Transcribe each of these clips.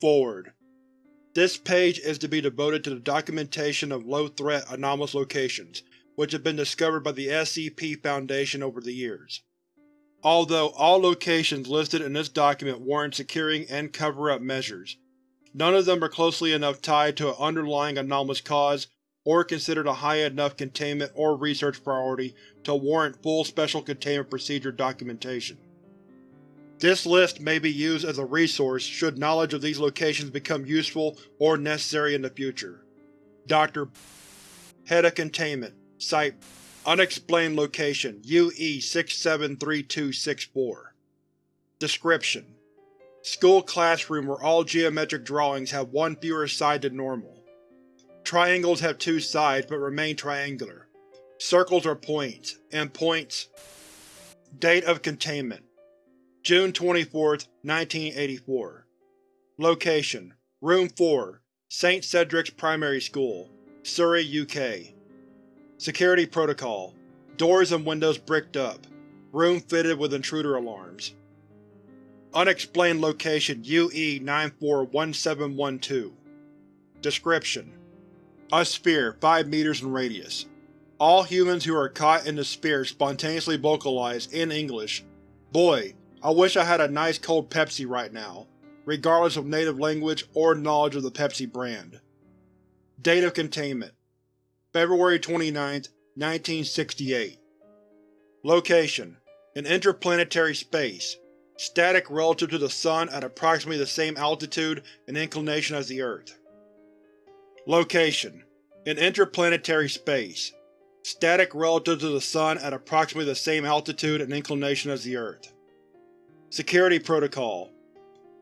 Forward. This page is to be devoted to the documentation of low-threat anomalous locations which have been discovered by the SCP Foundation over the years. Although all locations listed in this document warrant securing and cover-up measures, none of them are closely enough tied to an underlying anomalous cause or considered a high enough containment or research priority to warrant full Special Containment Procedure documentation. This list may be used as a resource should knowledge of these locations become useful or necessary in the future. Dr. Head of Containment Site Unexplained Location UE-673264 Description: School classroom where all geometric drawings have one fewer side than normal. Triangles have two sides but remain triangular. Circles are points, and points… Date of Containment June 24, 1984 Location: Room 4, St. Cedric's Primary School, Surrey, UK Security Protocol Doors and windows bricked up. Room fitted with intruder alarms. Unexplained Location UE-941712 Description: A sphere 5 meters in radius. All humans who are caught in the sphere spontaneously vocalize, in English, Boy, I wish I had a nice cold Pepsi right now, regardless of native language or knowledge of the Pepsi brand. Date of Containment February 29, 1968 Location: In interplanetary space. Static relative to the Sun at approximately the same altitude and inclination as the Earth. Location: In interplanetary space. Static relative to the Sun at approximately the same altitude and inclination as the Earth. Security Protocol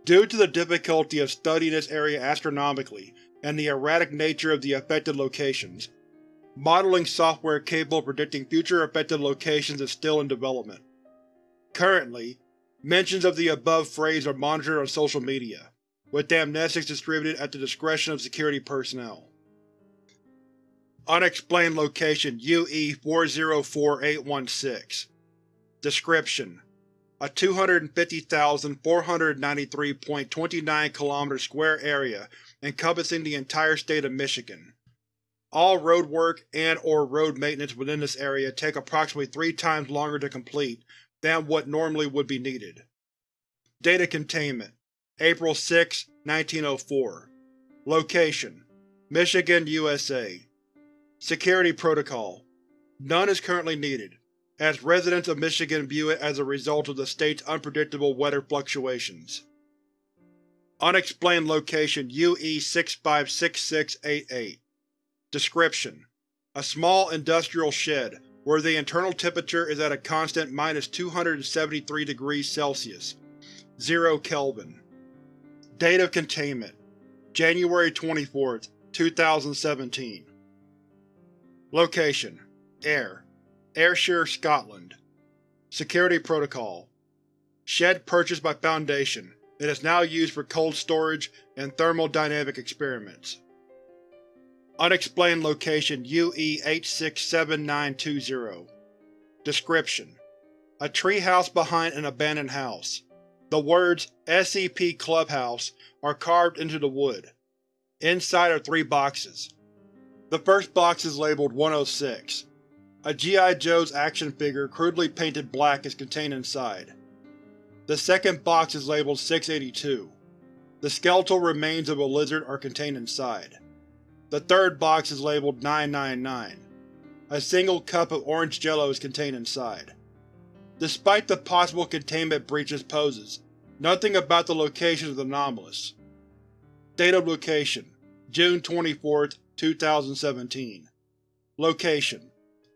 Due to the difficulty of studying this area astronomically and the erratic nature of the affected locations, modeling software capable of predicting future affected locations is still in development. Currently, mentions of the above phrase are monitored on social media, with amnestics distributed at the discretion of security personnel. Unexplained Location UE-404816 Description: a 250,493.29 km square area encompassing the entire state of Michigan. All road work and or road maintenance within this area take approximately three times longer to complete than what normally would be needed. Data Containment April 6, 1904 Location: Michigan, USA Security Protocol None is currently needed as residents of Michigan view it as a result of the state's unpredictable weather fluctuations. Unexplained Location UE-656688 Description: A small industrial shed, where the internal temperature is at a constant minus 273 degrees Celsius, 0 Kelvin. Date of Containment January 24, 2017 Location: Air Ayrshire, Scotland Security Protocol Shed purchased by Foundation. It is now used for cold storage and thermodynamic experiments. Unexplained Location UE-867920 Description: A treehouse behind an abandoned house. The words SCP Clubhouse are carved into the wood. Inside are three boxes. The first box is labeled 106. A G.I. Joe's action figure crudely painted black is contained inside. The second box is labeled 682. The skeletal remains of a lizard are contained inside. The third box is labeled 999. A single cup of orange jello is contained inside. Despite the possible containment breaches poses, nothing about the location is anomalous. Date of location: June 24, 2017 Location: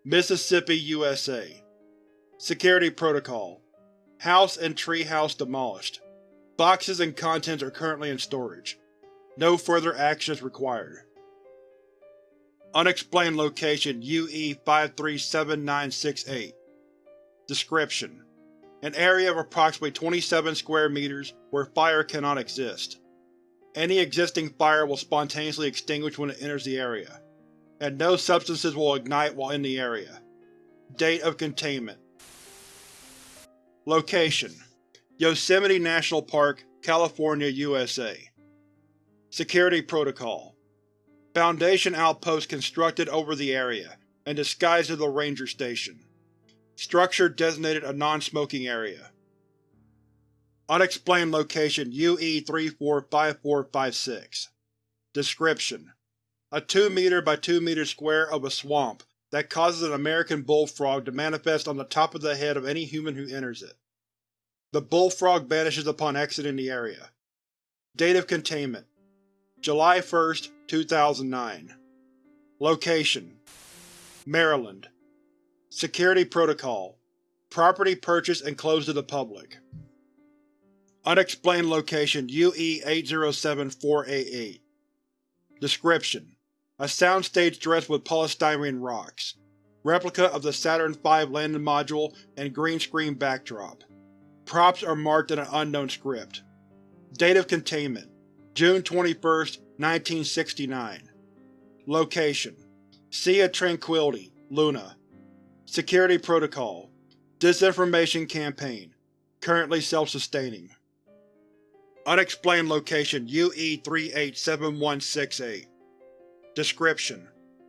Mississippi, USA Security Protocol House and tree house demolished. Boxes and contents are currently in storage. No further action is required. Unexplained Location UE-537968 Description: An area of approximately 27 square meters where fire cannot exist. Any existing fire will spontaneously extinguish when it enters the area and no substances will ignite while in the area. Date of Containment Location: Yosemite National Park, California, USA Security Protocol Foundation outpost constructed over the area, and disguised as a ranger station. Structure designated a non-smoking area. Unexplained location UE-345456 Description: A 2 meter by 2 meter square of a swamp that causes an American bullfrog to manifest on the top of the head of any human who enters it. The bullfrog vanishes upon exiting the area. Date of containment: July 1, 2009 Location: Maryland Security Protocol Property purchased and closed to the public. Unexplained location UE-807488 Description: A soundstage dressed with polystyrene rocks. Replica of the Saturn V landing module and green screen backdrop. Props are marked in an unknown script. Date of containment: June 21, 1969 Location: Sea of Tranquility, Luna Security Protocol Disinformation Campaign Currently self-sustaining. Unexplained location UE-387168 Description: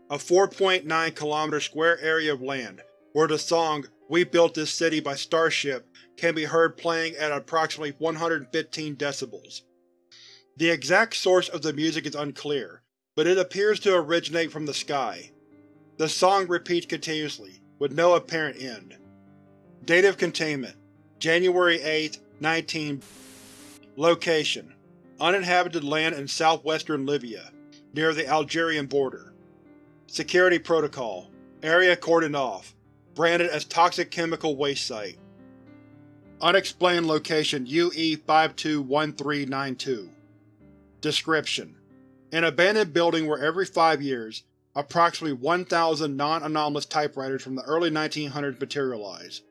A 4.9 km square area of land where the song We Built This City by Starship can be heard playing at approximately 115 decibels. The exact source of the music is unclear, but it appears to originate from the sky. The song repeats continuously, with no apparent end. Date of containment: January 8, 19 Location: Uninhabited land in southwestern Libya, near the Algerian border. Security Protocol Area cordoned off. Branded as Toxic Chemical Waste Site. Unexplained location UE-521392 Description: An abandoned building where every five years, approximately 1,000 non-anomalous typewriters from the early 1900s materialize.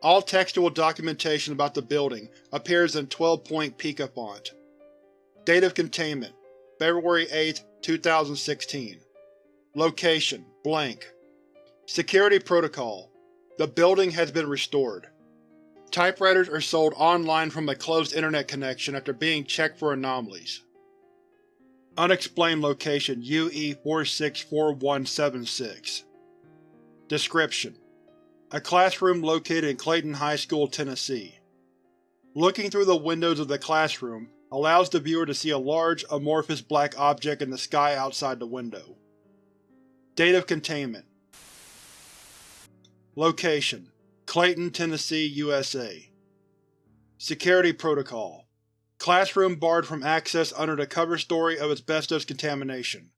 All textual documentation about the building appears in 12-point Pica font. Date of containment: February 8, 2016 Location: Blank Security Protocol The building has been restored. Typewriters are sold online from a closed internet connection after being checked for anomalies. Unexplained location UE-464176 Description: A classroom located in Clayton High School, Tennessee. Looking through the windows of the classroom allows the viewer to see a large, amorphous black object in the sky outside the window. Date of containment Location: Clayton, Tennessee, USA Security Protocol Classroom barred from access under the cover story of asbestos contamination.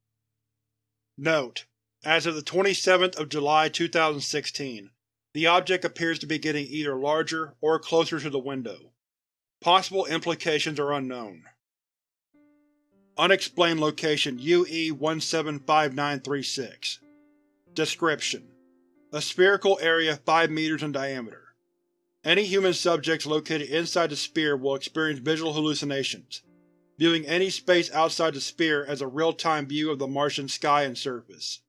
Note: As of the 27th of July 2016, the object appears to be getting either larger or closer to the window. Possible implications are unknown. Unexplained location UE-175936 Description: A spherical area 5 meters in diameter. Any human subjects located inside the sphere will experience visual hallucinations, viewing any space outside the sphere as a real-time view of the Martian sky and surface.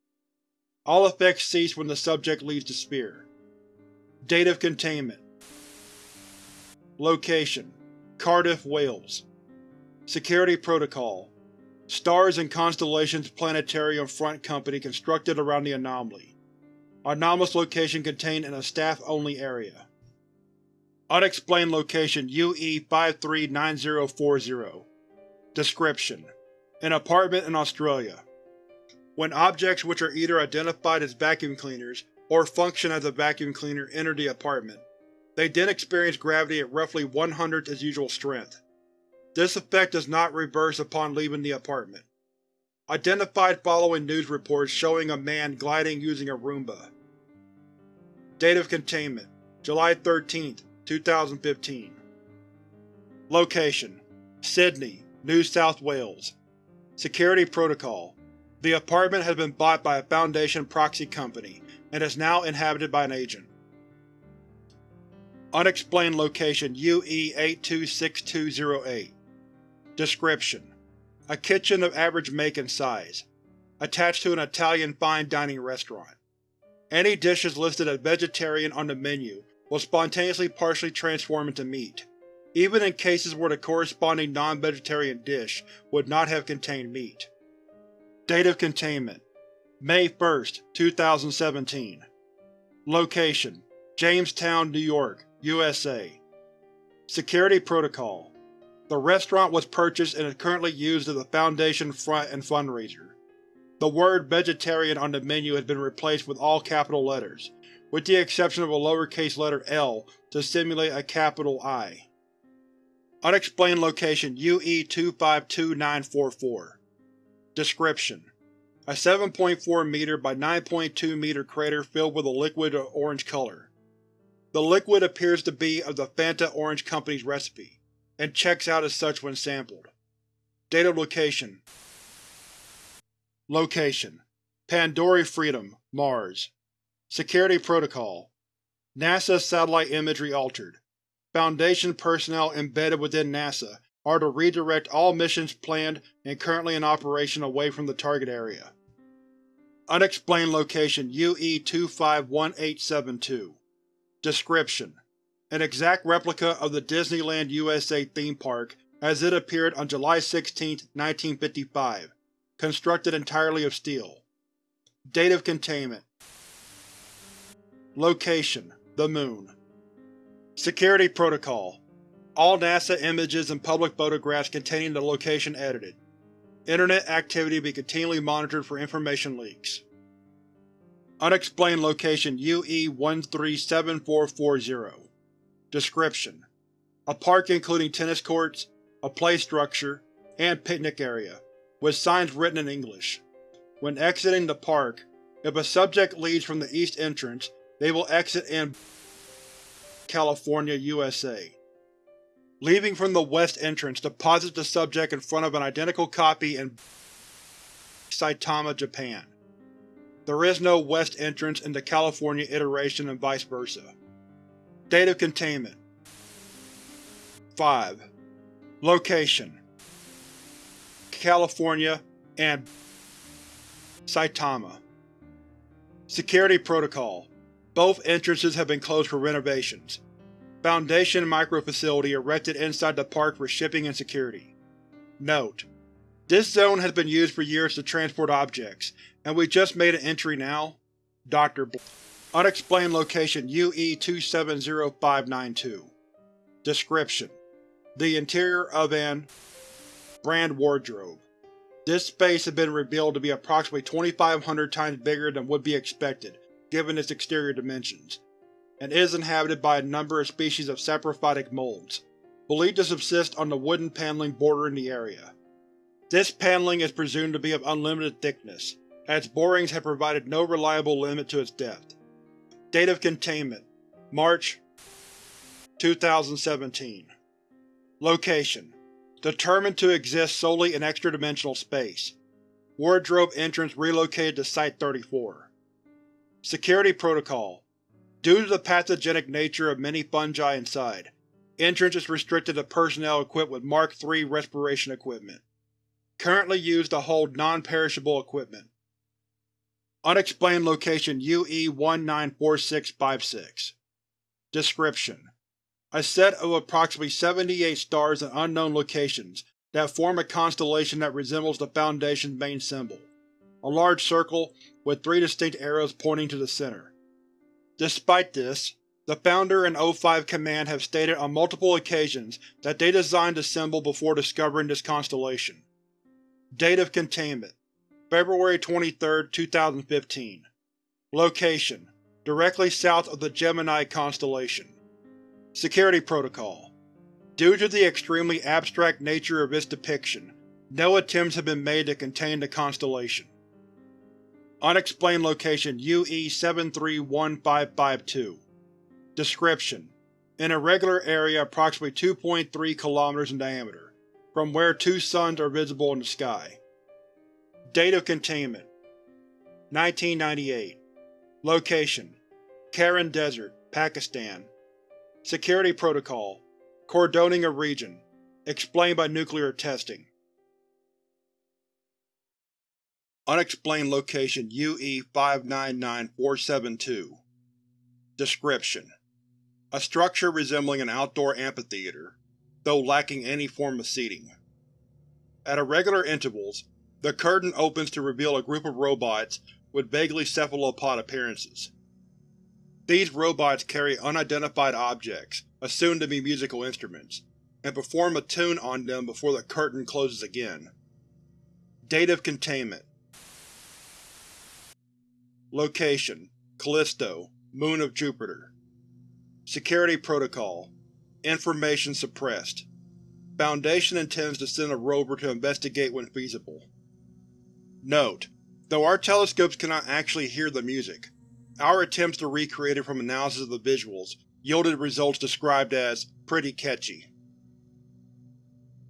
All effects cease when the subject leaves the sphere. Date of containment Location: Cardiff, Wales Security Protocol Stars and Constellations Planetarium Front Company constructed around the anomaly. Anomalous location contained in a staff-only area. Unexplained location UE-539040 Description: An apartment in Australia. When objects which are either identified as vacuum cleaners or function as a vacuum cleaner enter the apartment, they then experience gravity at roughly one-hundredth its usual strength. This effect does not reverse upon leaving the apartment. Identified following news reports showing a man gliding using a Roomba. Date of containment: July 13, 2015 Location: Sydney, New South Wales Security Protocol The apartment has been bought by a Foundation proxy company, and is now inhabited by an agent. Unexplained location UE-826208 Description: A kitchen of average make and size, attached to an Italian fine dining restaurant. Any dishes listed as vegetarian on the menu will spontaneously partially transform into meat. even in cases where the corresponding non-vegetarian dish would not have contained meat. Date of containment. May 1, 2017 Location. Jamestown, New York, USA Security Protocol The restaurant was purchased and is currently used as a Foundation front and fundraiser. The word vegetarian on the menu has been replaced with all capital letters, with the exception of a lowercase letter L to simulate a capital I. Unexplained location UE-252944 Description: A 7.4 meter by 9.2 meter crater filled with a liquid of orange color. The liquid appears to be of the Fanta Orange Company's recipe, and checks out as such when sampled. Date of location Location: Pandorae Fretum, Mars Security Protocol NASA satellite imagery altered. Foundation personnel embedded within NASA are to redirect all missions planned and currently in operation away from the target area. Unexplained location UE-251872 Description: An exact replica of the Disneyland USA theme park as it appeared on July 16, 1955, constructed entirely of steel. Date of containment Location: The Moon Security Protocol All NASA images and public photographs containing the location edited. Internet activity be continually monitored for information leaks. Unexplained location UE-137440 Description: A park including tennis courts, a play structure, and picnic area, with signs written in English. When exiting the park, if a subject leaves from the east entrance, they will exit in California, USA. Leaving from the west entrance deposits the subject in front of an identical copy in Saitama, Japan. There is no west entrance in the California iteration and vice versa. Date of containment 5. Location California and Saitama Security Protocol Both entrances have been closed for renovations. Foundation microfacility erected inside the park for shipping and security. Note: This zone has been used for years to transport objects, and we just made an entry now. Dr. Bl Unexplained location UE-270592 Description: The interior of an brand wardrobe. This space has been revealed to be approximately 2500 times bigger than would be expected, given its exterior dimensions, and is inhabited by a number of species of saprophytic molds, believed to subsist on the wooden paneling bordering the area. This paneling is presumed to be of unlimited thickness, as borings have provided no reliable limit to its depth. Date of containment March 2017 Location Determined to exist solely in extra-dimensional space. Wardrobe entrance relocated to Site-34. Security Protocol Due to the pathogenic nature of many fungi inside, entrance is restricted to personnel equipped with Mark III respiration equipment. Currently used to hold non-perishable equipment. Unexplained location UE-194656 Description: A set of approximately 78 stars in unknown locations that form a constellation that resembles the Foundation's main symbol, a large circle with three distinct arrows pointing to the center. Despite this, the Founder and O5 Command have stated on multiple occasions that they designed the symbol before discovering this constellation. Date of containment February 23, 2015 Location: Directly south of the Gemini constellation. Security Protocol Due to the extremely abstract nature of its depiction, no attempts have been made to contain the constellation. Unexplained location UE-731552 Description: An irregular area approximately 2.3 km in diameter, from where two suns are visible in the sky. Date of containment 1998 Location: Kharan Desert, Pakistan Security Protocol Cordoning a region. Explained by nuclear testing. Unexplained location UE-599472 Description: A structure resembling an outdoor amphitheater, though lacking any form of seating. At irregular intervals, the curtain opens to reveal a group of robots with vaguely cephalopod appearances. These robots carry unidentified objects, assumed to be musical instruments, and perform a tune on them before the curtain closes again. Date of containment Location: Callisto, Moon of Jupiter Security Protocol Information suppressed. Foundation intends to send a rover to investigate when feasible. Note: Though our telescopes cannot actually hear the music, our attempts to recreate it from analysis of the visuals yielded results described as pretty catchy.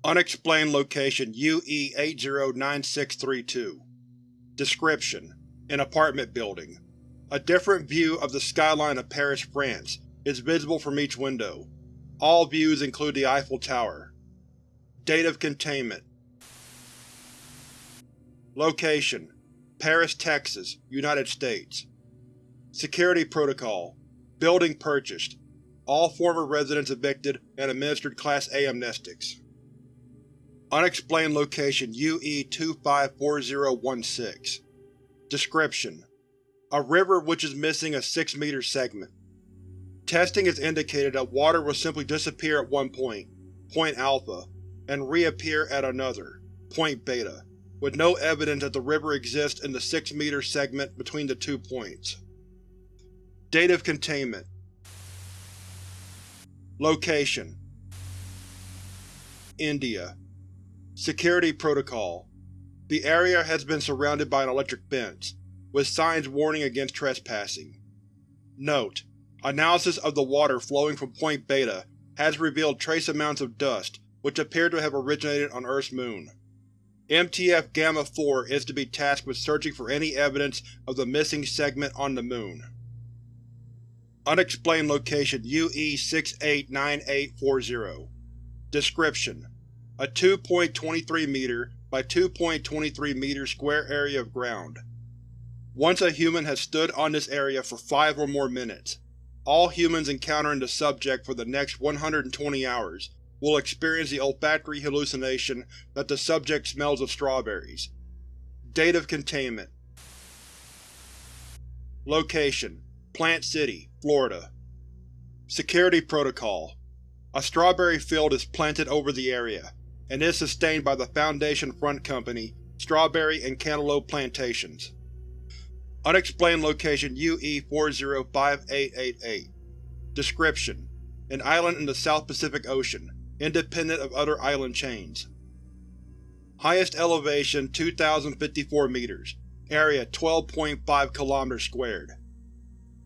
Unexplained location UE-809632 Description: An apartment building. A different view of the skyline of Paris, France is visible from each window. All views include the Eiffel Tower. Date of containment Location: Paris, Texas, United States Security Protocol Building purchased. All former residents evicted and administered Class A amnestics. Unexplained location UE-254016 Description: A river which is missing a 6-meter segment. Testing has indicated that water will simply disappear at one point, point alpha, and reappear at another, point beta, with no evidence that the river exists in the 6-meter segment between the two points. Date of containment Location India Security Protocol The area has been surrounded by an electric fence, with signs warning against trespassing. Note: Analysis of the water flowing from Point Beta has revealed trace amounts of dust which appear to have originated on Earth's moon. MTF Gamma-4 is to be tasked with searching for any evidence of the missing segment on the Moon. Unexplained location UE-689840 Description: A 2.23 meter by 2.23 meter square area of ground. Once a human has stood on this area for five or more minutes, all humans encountering the subject for the next 120 hours will experience the olfactory hallucination that the subject smells of strawberries. Date of containment Location: Plant City, Florida Security Protocol A strawberry field is planted over the area, and is sustained by the Foundation Front Company, Strawberry and Cantaloupe Plantations. Unexplained location UE-405888 Description: An island in the South Pacific Ocean, independent of other island chains. Highest elevation 2,054 meters. Area 12.5 km squared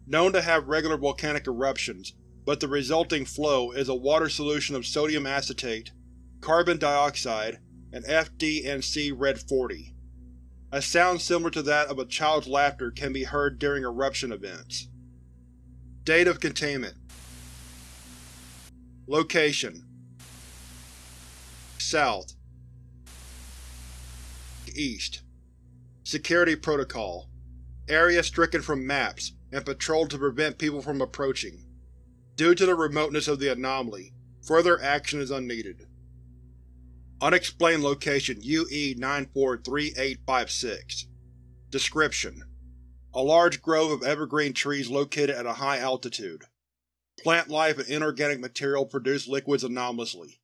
known to have regular volcanic eruptions, but the resulting flow is a water solution of sodium acetate, carbon dioxide, and FD&C Red-40. A sound similar to that of a child's laughter can be heard during eruption events. Date of containment Location South East Security Protocol Area stricken from maps, and patrolled to prevent people from approaching. Due to the remoteness of the anomaly, further action is unneeded. Unexplained location UE-943856 Description: A large grove of evergreen trees located at a high altitude. Plant life and inorganic material produce liquids anomalously.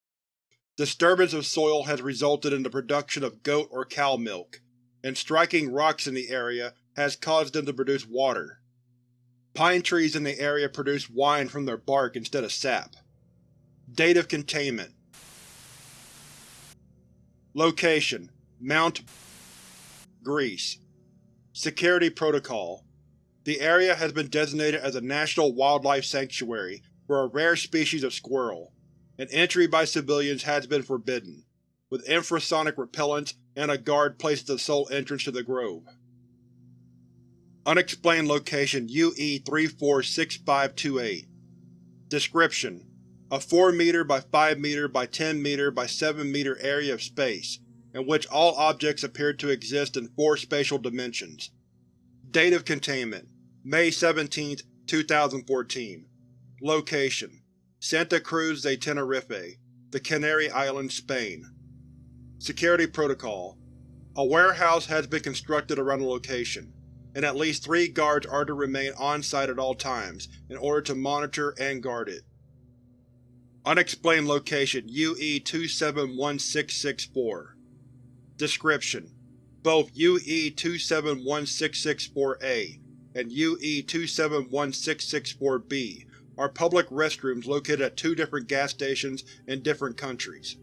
Disturbance of soil has resulted in the production of goat or cow milk, and striking rocks in the area has caused them to produce water. Pine trees in the area produce wine from their bark instead of sap. Date of containment Location: Mount Greece. Security Protocol. The area has been designated as a National Wildlife Sanctuary for a rare species of squirrel, and entry by civilians has been forbidden, with infrasonic repellents and a guard placed at the sole entrance to the grove. Unexplained location UE-346528 Description: A 4 meter by 5 meter by 10 meter by 7 meter area of space, in which all objects appear to exist in four spatial dimensions. Date of containment: May 17, 2014 Location: Santa Cruz de Tenerife, the the Canary Islands, Spain. Security Protocol A warehouse has been constructed around the location, and at least three guards are to remain on-site at all times in order to monitor and guard it. Unexplained Location UE-271664 Description: Both UE-271664-A and UE-271664-B are public restrooms located at two different gas stations in different countries.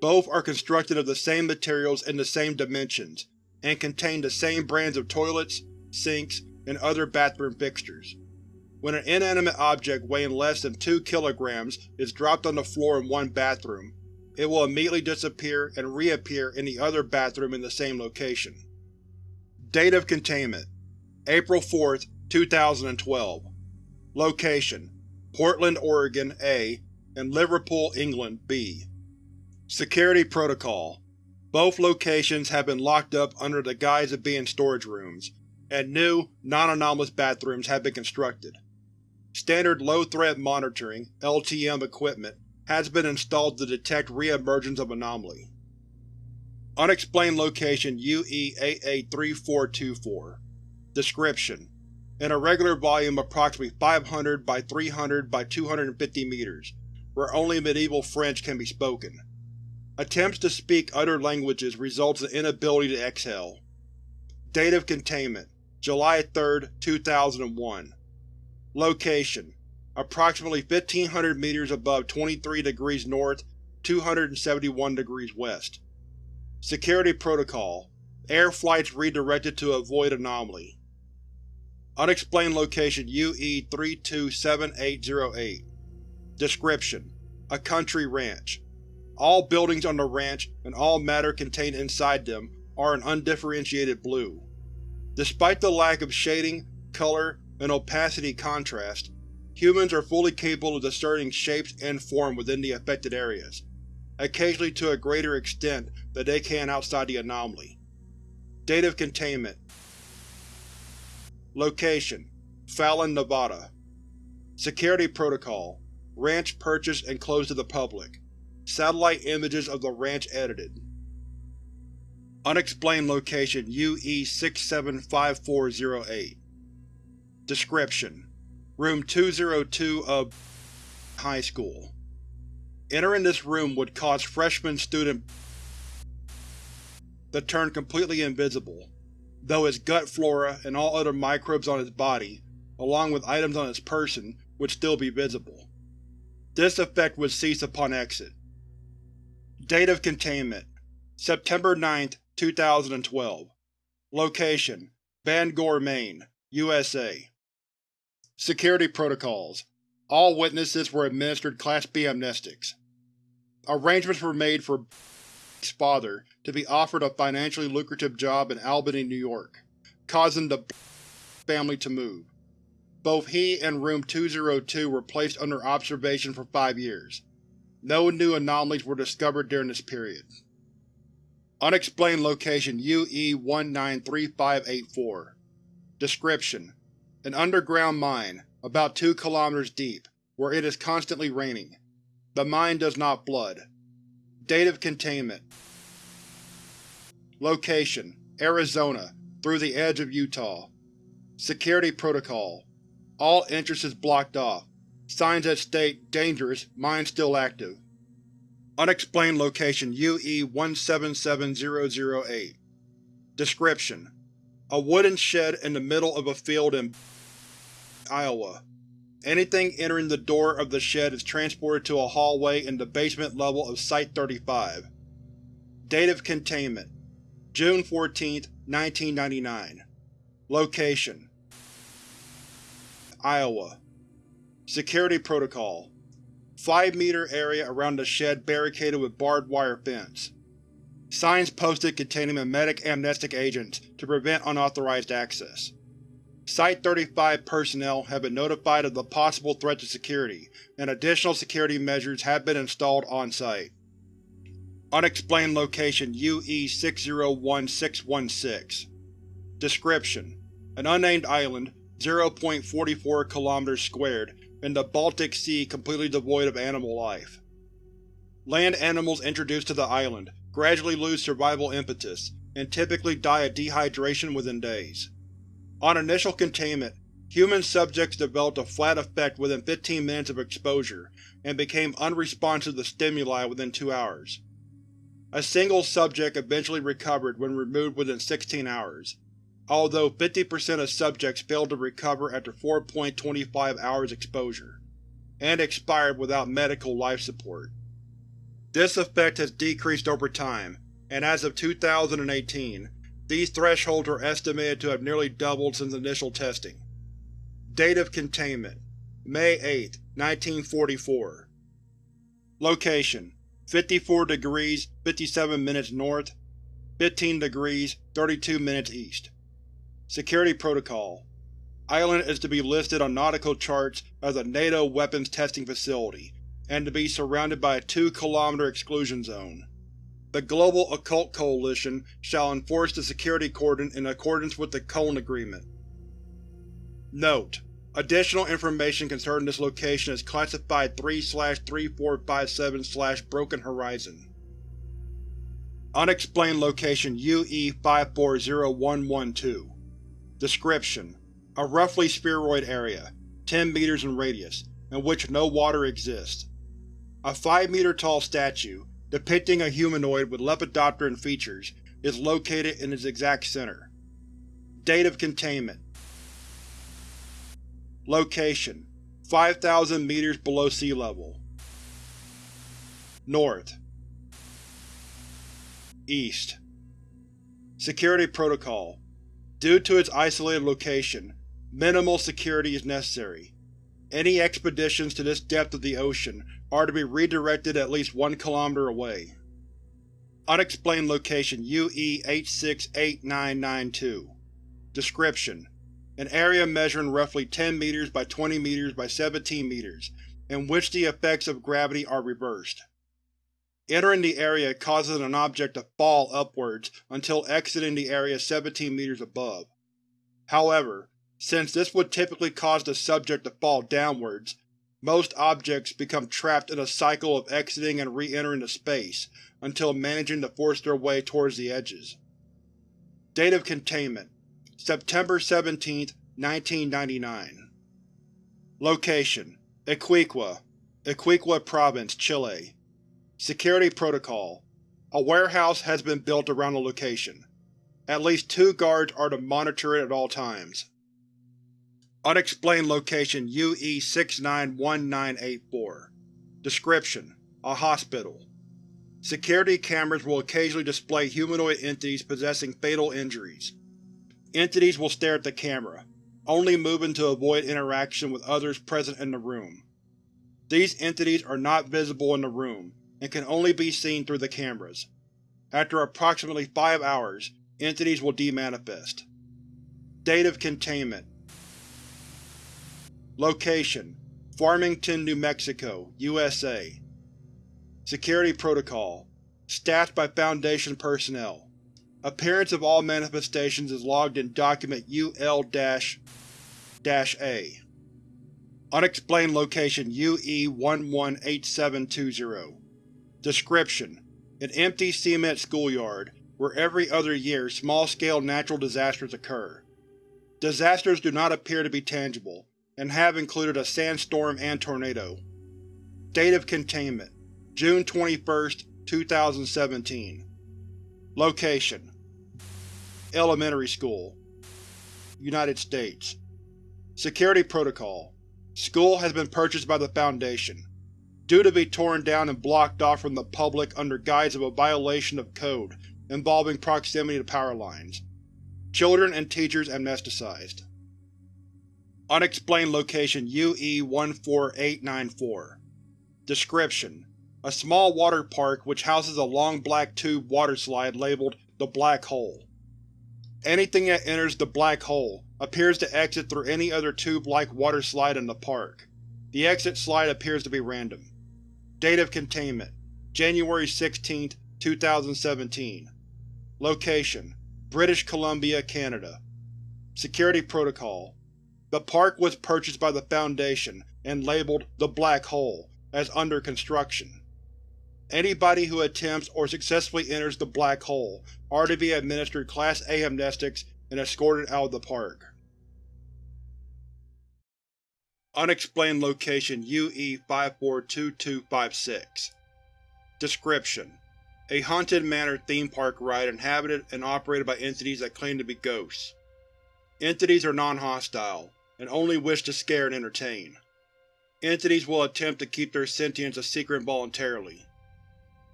Both are constructed of the same materials and the same dimensions, and contain the same brands of toilets, sinks, and other bathroom fixtures. When an inanimate object weighing less than 2 kg is dropped on the floor in one bathroom, it will immediately disappear and reappear in the other bathroom in the same location. Date of Containment April 4, 2012 Location: Portland, Oregon A and Liverpool, England B Security Protocol Both locations have been locked up under the guise of being storage rooms, and new, non-anomalous bathrooms have been constructed. Standard low-threat monitoring LTM equipment has been installed to detect re-emergence of anomaly. Unexplained Location UE-883424 Description: An irregular volume approximately 500 by 300 by 250 meters, where only medieval French can be spoken. Attempts to speak other languages results in inability to exhale. Date of Containment July 3, 2001 Location: Approximately 1500 meters above 23 degrees north, 271 degrees west. Security Protocol Air flights redirected to avoid anomaly. Unexplained Location UE-327808 Description: A country ranch. All buildings on the ranch, and all matter contained inside them, are an undifferentiated blue. Despite the lack of shading, color, and opacity contrast, humans are fully capable of discerning shapes and form within the affected areas, occasionally to a greater extent than they can outside the anomaly. Date of Containment Location: Fallon, Nevada Security Protocol Ranch purchased and closed to the public. Satellite images of the ranch edited. Unexplained Location UE-675408 Description: Room 202 of High School. Entering this room would cause freshman student to turn completely invisible, though his gut flora and all other microbes on his body, along with items on his person, would still be visible. This effect would cease upon exit. Date of Containment September 9, 2012 Location: Bangor, Maine, USA Security Protocols All witnesses were administered Class B amnestics. Arrangements were made for's father to be offered a financially lucrative job in Albany, New York, causing the family to move. Both he and Room 202 were placed under observation for five years. No new anomalies were discovered during this period. Unexplained Location UE-193584 Description: An underground mine, about 2 kilometers deep, where it is constantly raining. The mine does not flood. Date of Containment Location: Arizona, through the edge of Utah. Security Protocol All entrances blocked off. Signs that state Dangerous, mine still active. Unexplained Location UE-177008 Description: A wooden shed in the middle of a field in Iowa. Anything entering the door of the shed is transported to a hallway in the basement level of Site-35. Date of Containment June 14, 1999 Location: Iowa Security Protocol 5 meter area around the shed barricaded with barbed wire fence. Signs posted containing memetic amnestic agents to prevent unauthorized access. Site-35 personnel have been notified of the possible threat to security, and additional security measures have been installed on-site. Unexplained Location UE-601616 Description: An unnamed island, 0.44 km in the Baltic Sea completely devoid of animal life. Land animals introduced to the island gradually lose survival impetus, and typically die of dehydration within days. On initial containment, human subjects developed a flat affect within 15 minutes of exposure and became unresponsive to stimuli within two hours. A single subject eventually recovered when removed within 16 hours, although 50% of subjects failed to recover after 4.25 hours exposure, and expired without medical life support. This effect has decreased over time, and as of 2018, these thresholds are estimated to have nearly doubled since initial testing. Date of Containment May 8, 1944 Location 54 degrees 57 minutes north, 15 degrees 32 minutes east. Security Protocol Island is to be listed on nautical charts as a NATO weapons testing facility, and to be surrounded by a 2 km exclusion zone. The Global Occult Coalition shall enforce the security cordon in accordance with the Cologne Agreement. Note: Additional information concerning this location is classified 3-3457-Broken Horizon. Unexplained Location UE-540112 Description: A roughly spheroid area, 10 meters in radius, in which no water exists. A 5-meter-tall statue, depicting a humanoid with lepidopteran features, is located in its exact center. Date of Containment Location: 5,000 meters below sea level. North East Security Protocol Due to its isolated location, minimal security is necessary. Any expeditions to this depth of the ocean are to be redirected at least one kilometer away. Unexplained Location UE-868992 Description: An area measuring roughly 10 meters by 20 meters by 17 meters, in which the effects of gravity are reversed. Entering the area causes an object to fall upwards until exiting the area 17 meters above. However, since this would typically cause the subject to fall downwards, most objects become trapped in a cycle of exiting and re-entering the space until managing to force their way towards the edges. Date of Containment September 17, 1999 Location: Iquique, Iquique Province, Chile Security Protocol A warehouse has been built around the location. At least two guards are to monitor it at all times. Unexplained Location UE-691984 Description: A hospital. Security cameras will occasionally display humanoid entities possessing fatal injuries. Entities will stare at the camera, only moving to avoid interaction with others present in the room. These entities are not visible in the room, and can only be seen through the cameras. After approximately five hours, entities will demanifest. Date of Containment Location: Farmington, New Mexico, USA Security Protocol Staffed by Foundation personnel. Appearance of all manifestations is logged in Document UL-A. Unexplained Location UE-118720 Description: An empty cement schoolyard, where every other year small-scale natural disasters occur. Disasters do not appear to be tangible, and have included a sandstorm and tornado. Date of Containment June 21, 2017 Location Elementary School United States Security Protocol School has been purchased by the Foundation due to be torn down and blocked off from the public under guise of a violation of code involving proximity to power lines. Children and teachers amnesticized. Unexplained Location UE-14894 Description: A small water park which houses a long black tube water slide labeled the Black Hole. Anything that enters the Black Hole appears to exit through any other tube-like water slide in the park. The exit slide appears to be random. Date of Containment January 16, 2017 Location: British Columbia, Canada Security Protocol The park was purchased by the Foundation and labeled the Black Hole as under construction. Anybody who attempts or successfully enters the black hole are to be administered Class A amnestics and escorted out of the park. Unexplained Location UE-542256 Description: A haunted manor theme park ride inhabited and operated by entities that claim to be ghosts. Entities are non-hostile, and only wish to scare and entertain. Entities will attempt to keep their sentience a secret voluntarily.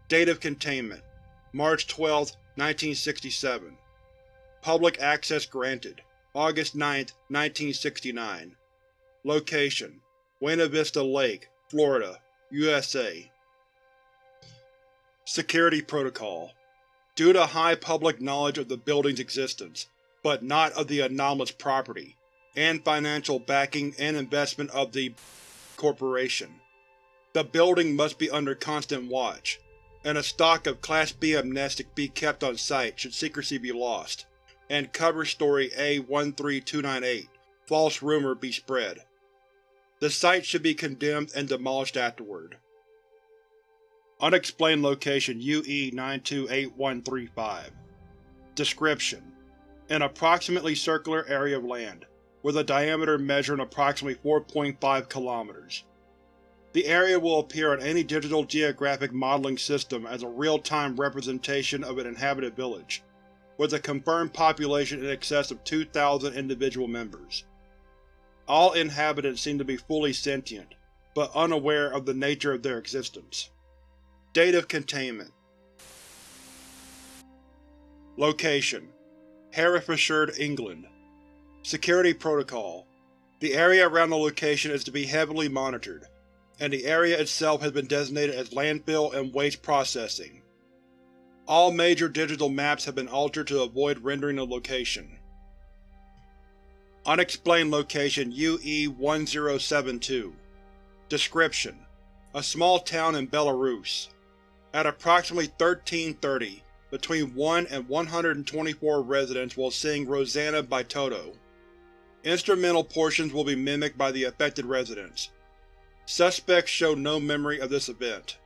Date of Containment March 12, 1967 Public access granted August 9, 1969 Location: Buena Vista Lake, Florida, USA Security Protocol Due to high public knowledge of the building's existence, but not of the anomalous property, and financial backing and investment of the Corporation, the building must be under constant watch, and a stock of Class B amnestic be kept on site should secrecy be lost, and cover story A-13298, false rumor, be spread. The site should be condemned and demolished afterward. Unexplained Location UE-928135 Description: An approximately circular area of land, with a diameter measuring approximately 4.5 km. The area will appear on any digital geographic modeling system as a real-time representation of an inhabited village, with a confirmed population in excess of 2,000 individual members. All inhabitants seem to be fully sentient, but unaware of the nature of their existence. Date of Containment Location: Herefordshire, England Security Protocol The area around the location is to be heavily monitored, and the area itself has been designated as landfill and waste processing. All major digital maps have been altered to avoid rendering the location. Unexplained Location UE-1072 Description: A small town in Belarus. At approximately 1330, between 1 and 124 residents will sing Rosanna by Toto. Instrumental portions will be mimicked by the affected residents. Suspects show no memory of this event.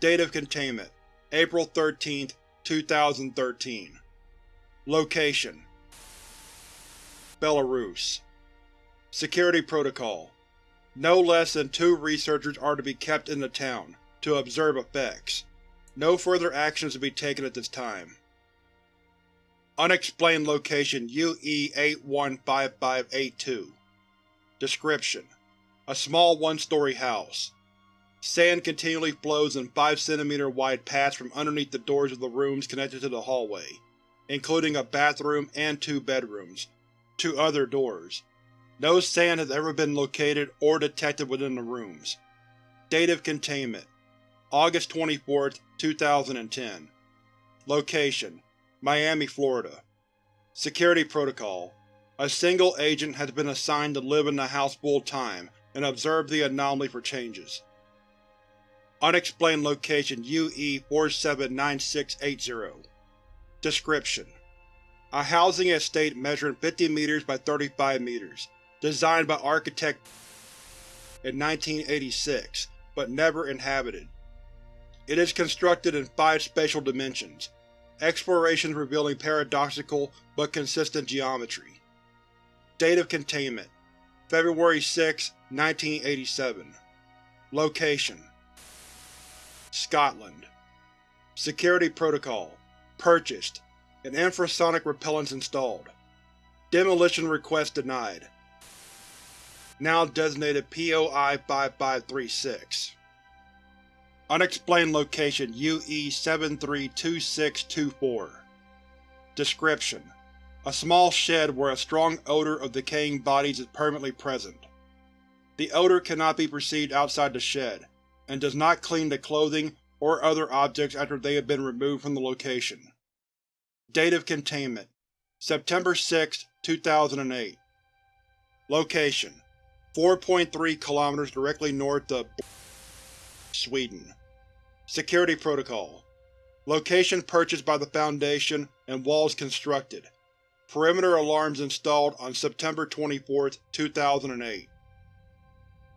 Date of Containment April 13, 2013 Location Belarus Security Protocol No less than two researchers are to be kept in the town, to observe effects. No further actions to be taken at this time. Unexplained Location UE-815582 Description: A small one-story house. Sand continually flows in 5 cm wide paths from underneath the doors of the rooms connected to the hallway, including a bathroom and two bedrooms, to other doors. No sand has ever been located or detected within the rooms. Date of Containment August 24, 2010 Location: Miami, Florida. Security Protocol. A single agent has been assigned to live in the house full-time and observe the anomaly for changes. Unexplained Location UE-479680 Description: A housing estate measuring 50 meters by 35 meters, designed by architect in 1986, but never inhabited. It is constructed in five spatial dimensions, explorations revealing paradoxical but consistent geometry. Date of Containment February 6, 1987 Location Scotland Security Protocol Purchased and infrasonic repellents installed. Demolition request denied. Now designated POI-5536 Unexplained Location UE-732624 Description: A small shed where a strong odor of decaying bodies is permanently present. The odor cannot be perceived outside the shed, and does not clean the clothing or other objects after they have been removed from the location. Date of Containment September 6, 2008 Location: 4.3 km directly north of Sweden Security Protocol Location purchased by the Foundation and walls constructed. Perimeter alarms installed on September 24, 2008.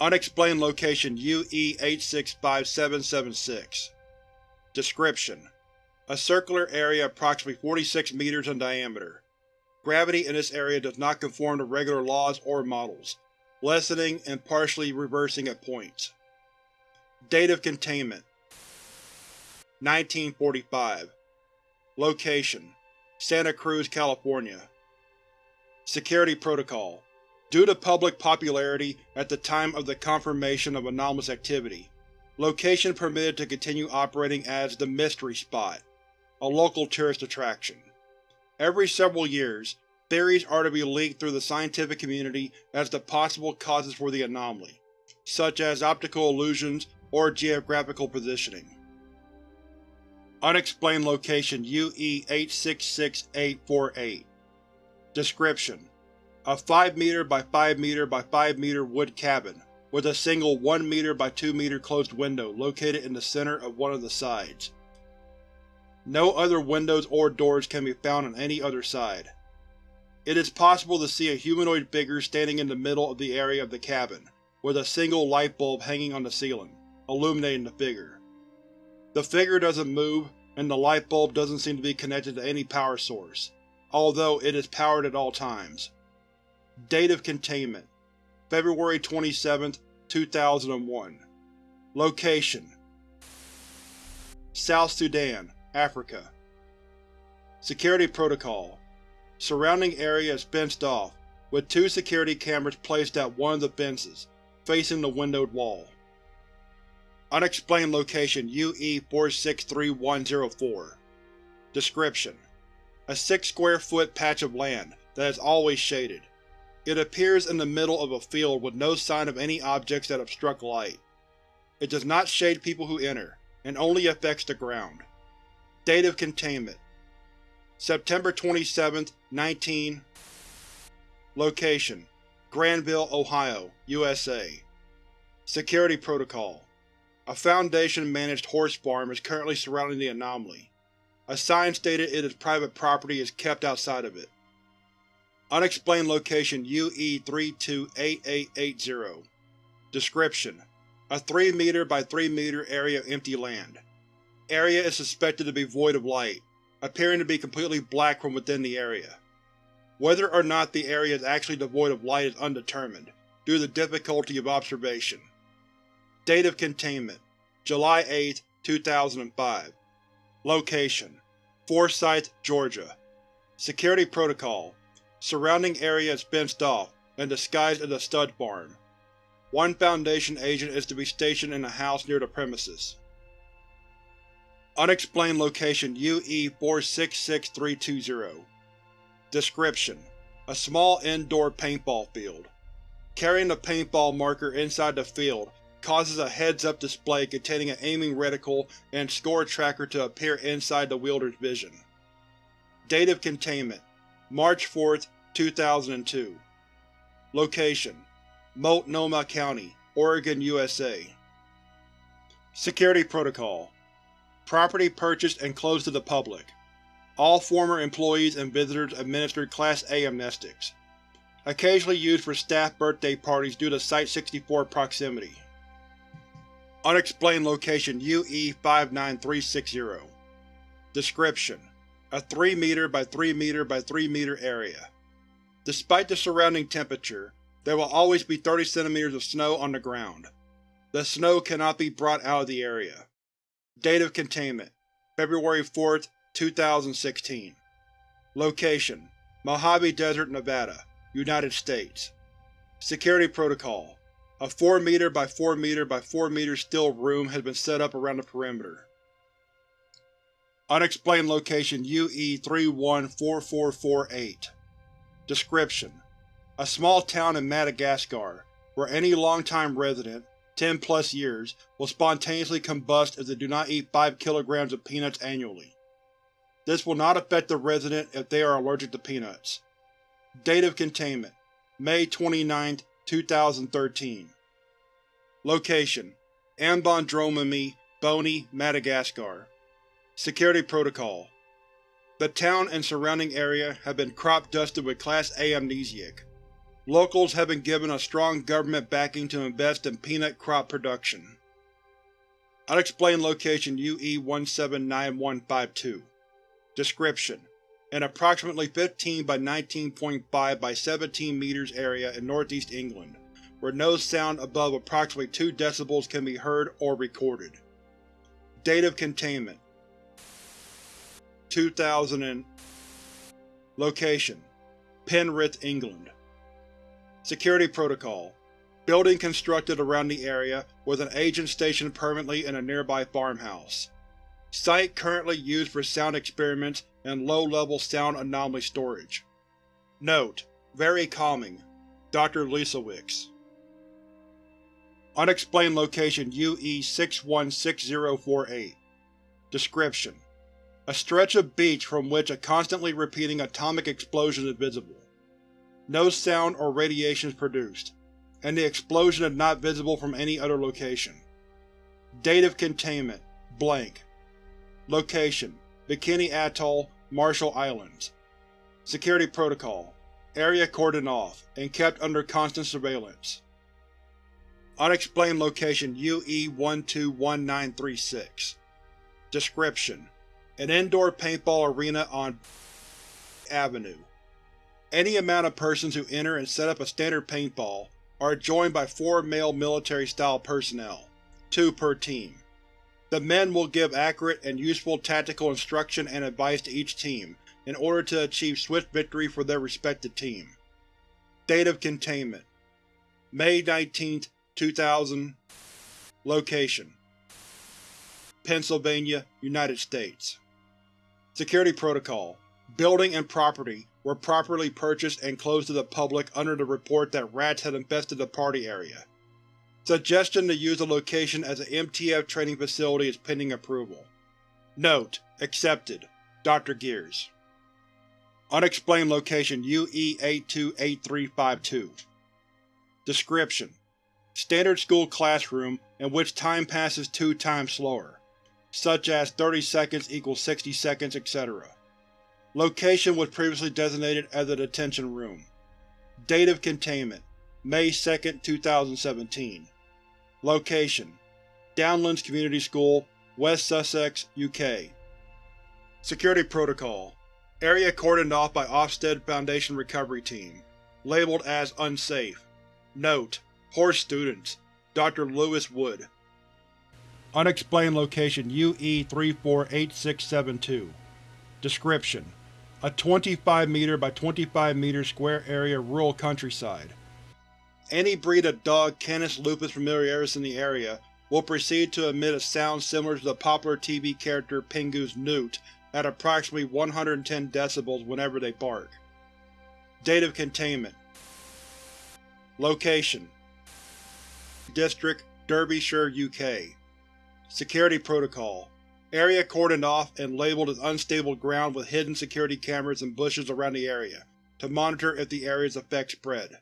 Unexplained Location UE-865776 Description: A circular area approximately 46 meters in diameter. Gravity in this area does not conform to regular laws or models, lessening and partially reversing at points. Date of containment 1945 Location: Santa Cruz, California Security Protocol Due to public popularity at the time of the confirmation of anomalous activity, location permitted to continue operating as the Mystery Spot, a local tourist attraction. Every several years, theories are to be leaked through the scientific community as to possible causes for the anomaly, such as optical illusions or geographical positioning. Unexplained Location UE-866848 Description: A 5 meter by 5 meter by 5 meter wood cabin, with a single 1 meter by 2 meter closed window located in the center of one of the sides. No other windows or doors can be found on any other side. It is possible to see a humanoid figure standing in the middle of the area of the cabin, with a single light bulb hanging on the ceiling, illuminating the figure. The figure doesn't move, and the light bulb doesn't seem to be connected to any power source, although it is powered at all times. Date of containment: February 27, 2001 Location: South Sudan, Africa Security Protocol Surrounding area is fenced off, with two security cameras placed at one of the fences, facing the windowed wall. Unexplained Location UE-463104 Description: A 6 square foot patch of land that is always shaded. It appears in the middle of a field with no sign of any objects that obstruct light. It does not shade people who enter, and only affects the ground. Date of containment. September 27, 19 Location: Granville, Ohio, USA Security Protocol A Foundation-managed horse farm is currently surrounding the anomaly. A sign stated it is private property is kept outside of it. Unexplained Location UE-328880 Description: A 3 meter by 3 meter area of empty land. Area is suspected to be void of light, appearing to be completely black from within the area. Whether or not the area is actually devoid of light is undetermined, due to the difficulty of observation. Date of containment: July 8, 2005 Location: Forsyth, Georgia Security Protocol Surrounding area is fenced off, and disguised as a stud farm. One Foundation agent is to be stationed in a house near the premises. Unexplained Location UE-466320 Description: A small indoor paintball field. Carrying the paintball marker inside the field causes a heads-up display containing an aiming reticle and score tracker to appear inside the wielder's vision. Date of containment: March 4, 2002 Location: Multnomah County, Oregon, USA Security Protocol Property purchased and closed to the public. All former employees and visitors administered Class A amnestics. Occasionally used for staff birthday parties due to Site-64 proximity. Unexplained Location UE-59360 Description: A 3 meter by 3 meter by 3 meter area. Despite the surrounding temperature, there will always be 30 cm of snow on the ground. The snow cannot be brought out of the area. Date of containment: February 4, 2016 Location: Mojave Desert, Nevada, United States Security Protocol A 4 meter by 4 meter by 4 meter steel room has been set up around the perimeter. Unexplained Location UE-314448 Description: A small town in Madagascar, where any long-time resident, 10 plus years, will spontaneously combust if they do not eat 5 kilograms of peanuts annually. This will not affect the resident if they are allergic to peanuts. Date of containment: May 29, 2013 Location: Ambondromami, Boni, Madagascar. Security Protocol. The town and surrounding area have been crop-dusted with Class A amnesiac. Locals have been given a strong government backing to invest in peanut crop production. Unexplained location UE-179152 Description: An approximately 15 by 19.5 by 17 meters area in northeast England, where no sound above approximately 2 decibels can be heard or recorded. Date of containment 2000 and Location: Penrith, England Security Protocol Building constructed around the area, with an agent stationed permanently in a nearby farmhouse. Site currently used for sound experiments and low-level sound anomaly storage. Note: Very calming. Dr. Lesowicz Unexplained location UE-616048 Description: A stretch of beach from which a constantly repeating atomic explosion is visible. No sound or radiation is produced and the explosion is not visible from any other location. Date of containment: blank. Location: Bikini Atoll, Marshall Islands. Security Protocol: Area cordoned off, and kept under constant surveillance. Unexplained location UE-121936 Description: An indoor paintball arena on Avenue. Any amount of persons who enter and set up a standard paintball are joined by four male military-style personnel, two per team. The men will give accurate and useful tactical instruction and advice to each team in order to achieve swift victory for their respective team. Date of containment: May 19, 2000 Location: Pennsylvania, United States. Security Protocol. Building and property were properly purchased and closed to the public under the report that rats had infested the party area. Suggestion to use the location as an MTF training facility is pending approval. Note: Accepted. Dr. Gears Unexplained location UE-828352 Description: Standard school classroom in which time passes two times slower, such as 30 seconds equals 60 seconds, etc. Location was previously designated as a detention room. Date of containment: May 2, 2017 Location: Downlands Community School, West Sussex, UK Security Protocol Area cordoned off by Ofsted Foundation Recovery Team. Labeled as Unsafe. Note: Horse students. Dr. Lewis Wood Unexplained location UE-348672 Description: a 25 meter by 25 meter square area rural countryside. Any breed of dog Canis lupus familiaris in the area will proceed to emit a sound similar to the popular TV character Pingu's Noot at approximately 110 decibels whenever they bark. Date of containment Location District, Derbyshire, UK Security Protocol Area cordoned off and labeled as unstable ground with hidden security cameras and bushes around the area, to monitor if the area's effects spread.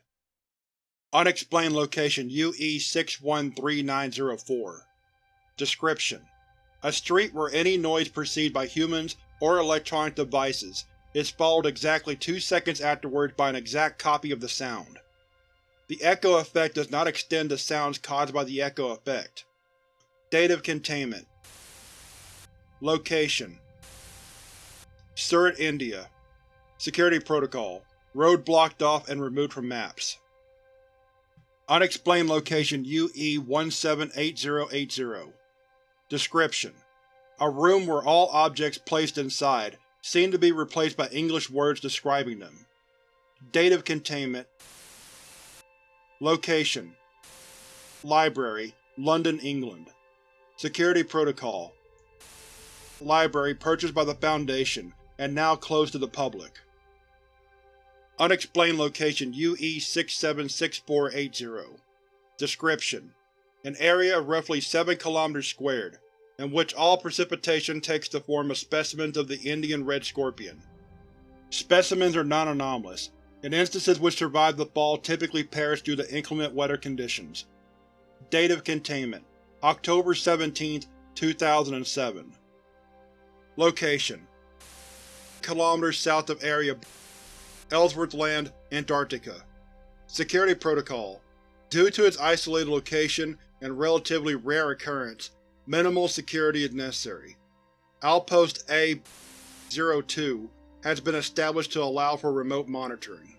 Unexplained location UE-613904 Description: A street where any noise perceived by humans or electronic devices is followed exactly two seconds afterwards by an exact copy of the sound. The echo effect does not extend to sounds caused by the echo effect. Date of containment Location Surat, India Security Protocol Road blocked off and removed from maps. Unexplained location UE-178080 Description: A room where all objects placed inside seem to be replaced by English words describing them. Date of containment. Location. Library, London, England. Security Protocol. Library purchased by the Foundation, and now closed to the public. Unexplained location UE-676480 Description: An area of roughly 7 km squared, in which all precipitation takes the form of specimens of the Indian red scorpion. Specimens are non-anomalous, and instances which survive the fall typically perish due to inclement weather conditions. Date of containment: October 17, 2007 Location: km south of Area Ellsworth Land, Antarctica Security Protocol Due to its isolated location and relatively rare occurrence, Minimal security is necessary. Outpost A-02 has been established to allow for remote monitoring.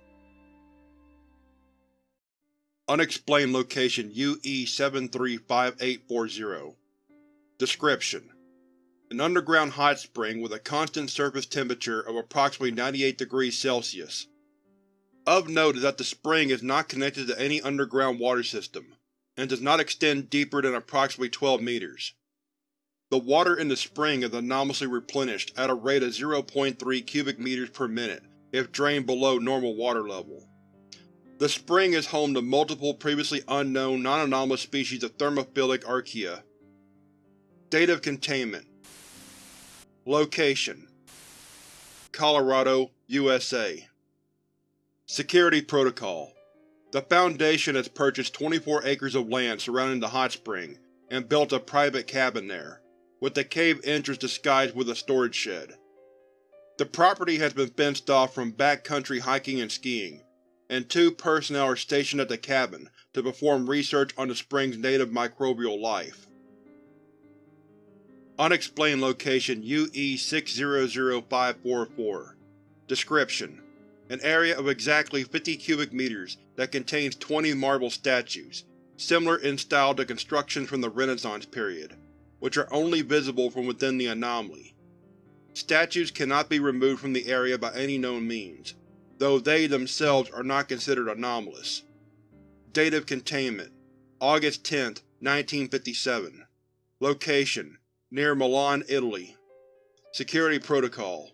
Unexplained Location UE-735840 Description: An underground hot spring with a constant surface temperature of approximately 98 degrees Celsius. Of note is that the spring is not connected to any underground water system, and does not extend deeper than approximately 12 meters. The water in the spring is anomalously replenished at a rate of 0.3 cubic meters per minute if drained below normal water level. The spring is home to multiple previously unknown non-anomalous species of thermophilic archaea. Date of containment Location Colorado, USA Security Protocol The Foundation has purchased 24 acres of land surrounding the hot spring and built a private cabin there with the cave entrance disguised with a storage shed. The property has been fenced off from backcountry hiking and skiing, and two personnel are stationed at the cabin to perform research on the spring's native microbial life. Unexplained Location UE-600544 Description: An area of exactly 50 cubic meters that contains 20 marble statues, similar in style to constructions from the Renaissance period which are only visible from within the anomaly. Statues cannot be removed from the area by any known means, though they themselves are not considered anomalous. Date of containment. August 10, 1957 Location Near Milan, Italy Security Protocol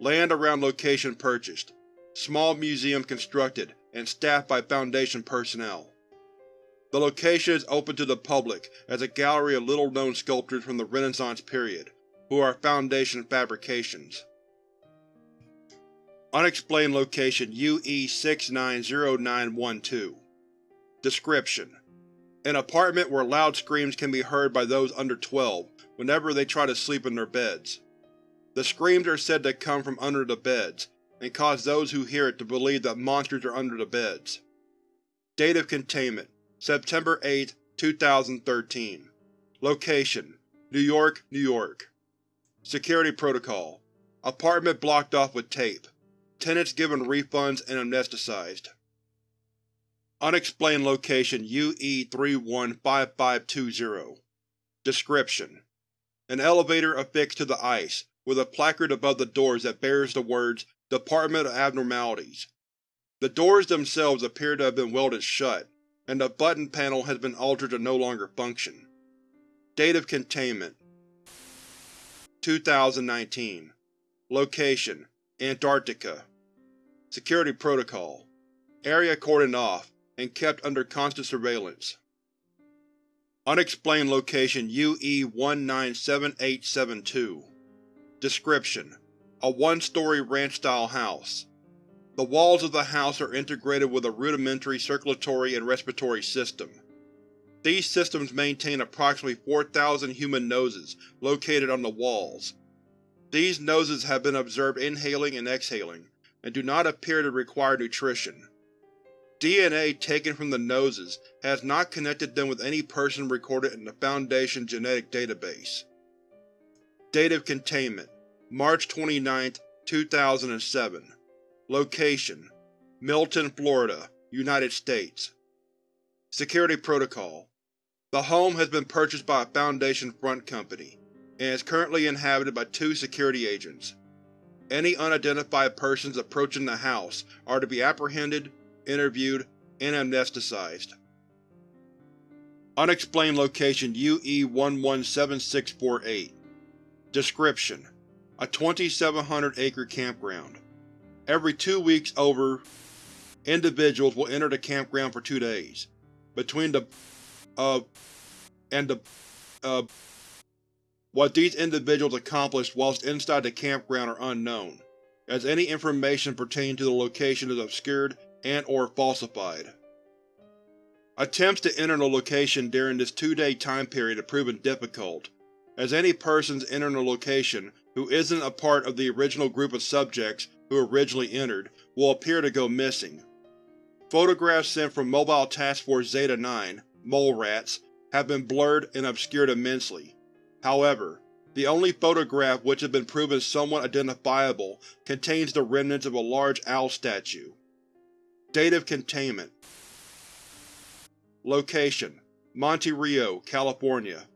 Land around location purchased. Small museum constructed and staffed by Foundation personnel. The location is open to the public as a gallery of little-known sculptures from the Renaissance period, who are Foundation fabrications. Unexplained Location UE-690912 Description: An apartment where loud screams can be heard by those under 12 whenever they try to sleep in their beds. The screams are said to come from under the beds, and cause those who hear it to believe that monsters are under the beds. Date of containment September 8, 2013 Location: New York, New York Security Protocol Apartment blocked off with tape. Tenants given refunds and amnesticized. Unexplained Location UE-315520 Description: An elevator affixed to the ice, with a placard above the doors that bears the words Department of Abnormalities. The doors themselves appear to have been welded shut, and the button panel has been altered to no longer function. Date of containment 2019 Location: Antarctica Security Protocol Area cordoned off, and kept under constant surveillance. Unexplained Location UE-197872 Description: A one-story ranch-style house. The walls of the house are integrated with a rudimentary circulatory and respiratory system. These systems maintain approximately 4,000 human noses located on the walls. These noses have been observed inhaling and exhaling, and do not appear to require nutrition. DNA taken from the noses has not connected them with any person recorded in the Foundation genetic database. Date of Containment March 29, 2007 Location: Milton, Florida, United States Security Protocol The home has been purchased by a Foundation front company, and is currently inhabited by two security agents. Any unidentified persons approaching the house are to be apprehended, interviewed, and amnesticized. Unexplained Location UE-117648 Description: A 2,700-acre campground. Every two weeks over, individuals will enter the campground for two days. Between the of and the uh, what these individuals accomplished whilst inside the campground are unknown, as any information pertaining to the location is obscured and or falsified. Attempts to enter the location during this two-day time period have proven difficult, as any persons entering the location who isn't a part of the original group of subjects who originally entered, will appear to go missing. Photographs sent from Mobile Task Force Zeta-9 mole rats have been blurred and obscured immensely, However, the only photograph which has been proven somewhat identifiable contains the remnants of a large owl statue. Date of containment Location: Monte Rio, California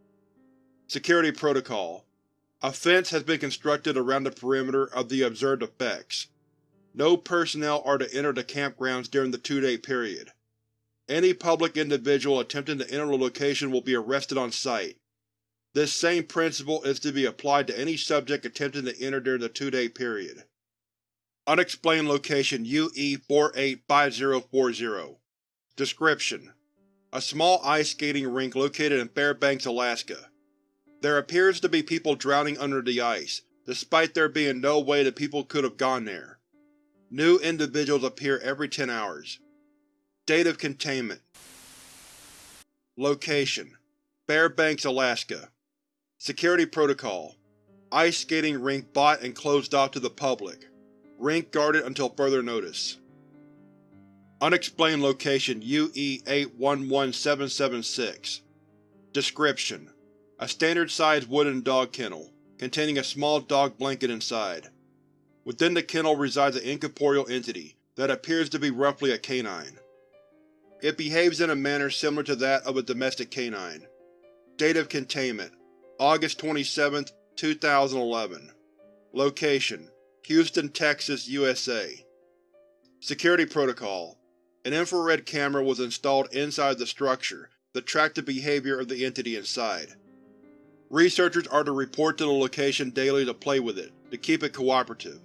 Security Protocol A fence has been constructed around the perimeter of the observed effects. No personnel are to enter the campgrounds during the two-day period. Any public individual attempting to enter the location will be arrested on site. This same principle is to be applied to any subject attempting to enter during the two-day period. Unexplained Location UE-485040 Description: A small ice skating rink located in Fairbanks, Alaska. There appears to be people drowning under the ice, despite there being no way that people could have gone there. New individuals appear every 10 hours. Date of containment Location: Fairbanks, Alaska Security Protocol Ice skating rink bought and closed off to the public. Rink guarded until further notice. Unexplained Location UE-811776 Description: A standard-sized wooden dog kennel, containing a small dog blanket inside. Within the kennel resides an incorporeal entity that appears to be roughly a canine. It behaves in a manner similar to that of a domestic canine. Date of containment August 27, 2011 Location: Houston, Texas, USA Security Protocol An infrared camera was installed inside the structure to track the behavior of the entity inside. Researchers are to report to the location daily to play with it, to keep it cooperative.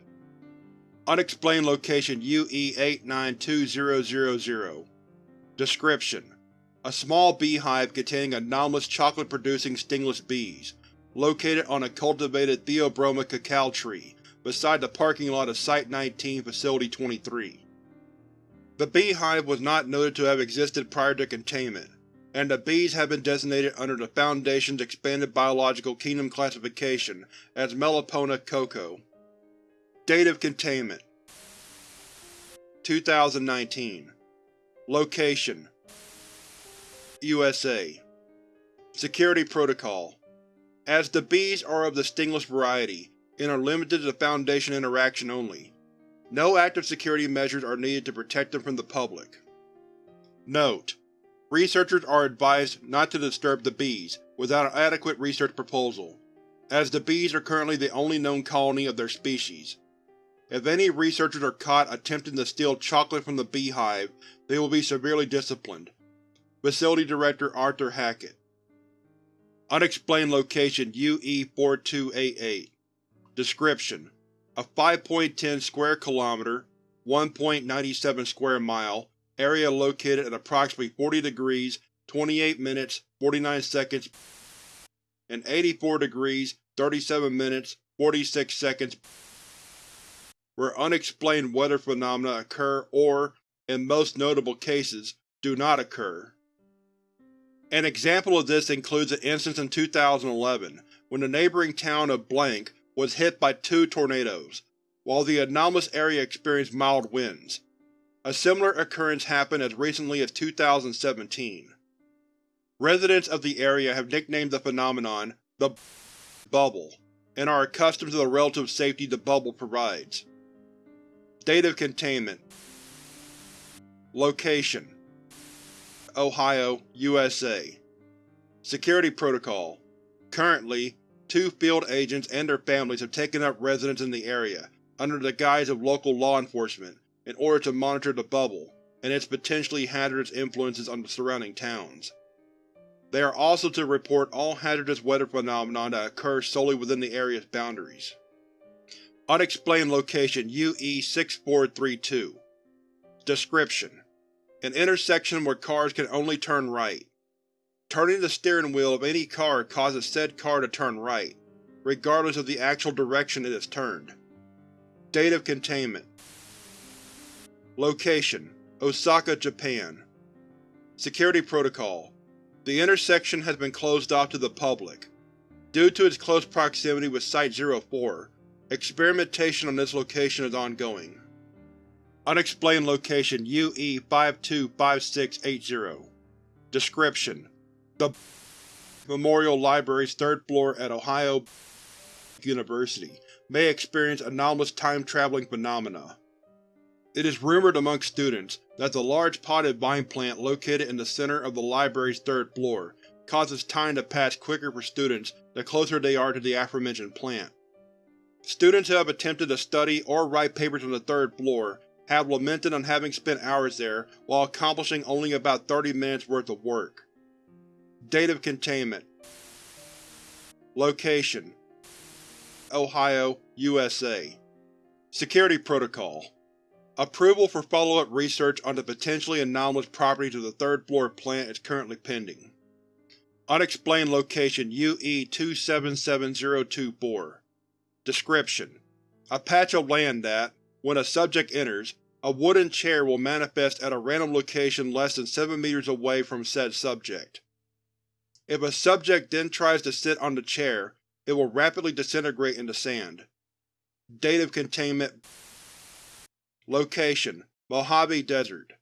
Unexplained Location UE-892000 Description: A small beehive containing anomalous chocolate-producing stingless bees, located on a cultivated Theobroma cacao tree beside the parking lot of Site-19 Facility 23. The beehive was not noted to have existed prior to containment, and the bees have been designated under the Foundation's Expanded Biological Kingdom classification as Melipona coco. Date of containment 2019 Location USA Security Protocol As the bees are of the stingless variety, and are limited to Foundation interaction only, no active security measures are needed to protect them from the public. Note: Researchers are advised not to disturb the bees without an adequate research proposal, as the bees are currently the only known colony of their species. If any researchers are caught attempting to steal chocolate from the beehive, they will be severely disciplined. Facility Director Arthur Hackett Unexplained Location UE-4288 Description: A 5.10 square kilometer (1.97 square mile) area located at approximately 40 degrees 28 minutes 49 seconds and 84 degrees 37 minutes 46 seconds where unexplained weather phenomena occur or, in most notable cases, do not occur. An example of this includes an instance in 2011, when the neighboring town of Blank was hit by two tornadoes, while the anomalous area experienced mild winds. A similar occurrence happened as recently as 2017. Residents of the area have nicknamed the phenomenon the Bubble, and are accustomed to the relative safety the bubble provides. Date of containment Location Ohio, USA Security Protocol Currently, two field agents and their families have taken up residence in the area, under the guise of local law enforcement, in order to monitor the bubble, and its potentially hazardous influences on the surrounding towns. They are also to report all hazardous weather phenomena that occur solely within the area's boundaries. Unexplained Location UE-6432 Description: An intersection where cars can only turn right. Turning the steering wheel of any car causes said car to turn right, regardless of the actual direction it is turned. Date of containment Location: Osaka, Japan Security Protocol The intersection has been closed off to the public. Due to its close proximity with Site-04, Experimentation on this location is ongoing. Unexplained Location UE-525680 Description: The Memorial Library's third floor at Ohio University may experience anomalous time-traveling phenomena. It is rumored among students that the large potted vine plant located in the center of the library's third floor causes time to pass quicker for students the closer they are to the aforementioned plant. Students who have attempted to study or write papers on the third floor have lamented on having spent hours there while accomplishing only about 30 minutes worth of work. Date of containment. Location Ohio, USA Security Protocol. Approval for follow-up research on the potentially anomalous properties of the third-floor plant is currently pending. Unexplained location UE-277024 Description: A patch of land that, when a subject enters, a wooden chair will manifest at a random location less than 7 meters away from said subject. If a subject then tries to sit on the chair, it will rapidly disintegrate into sand. Date of containment Location: Mojave Desert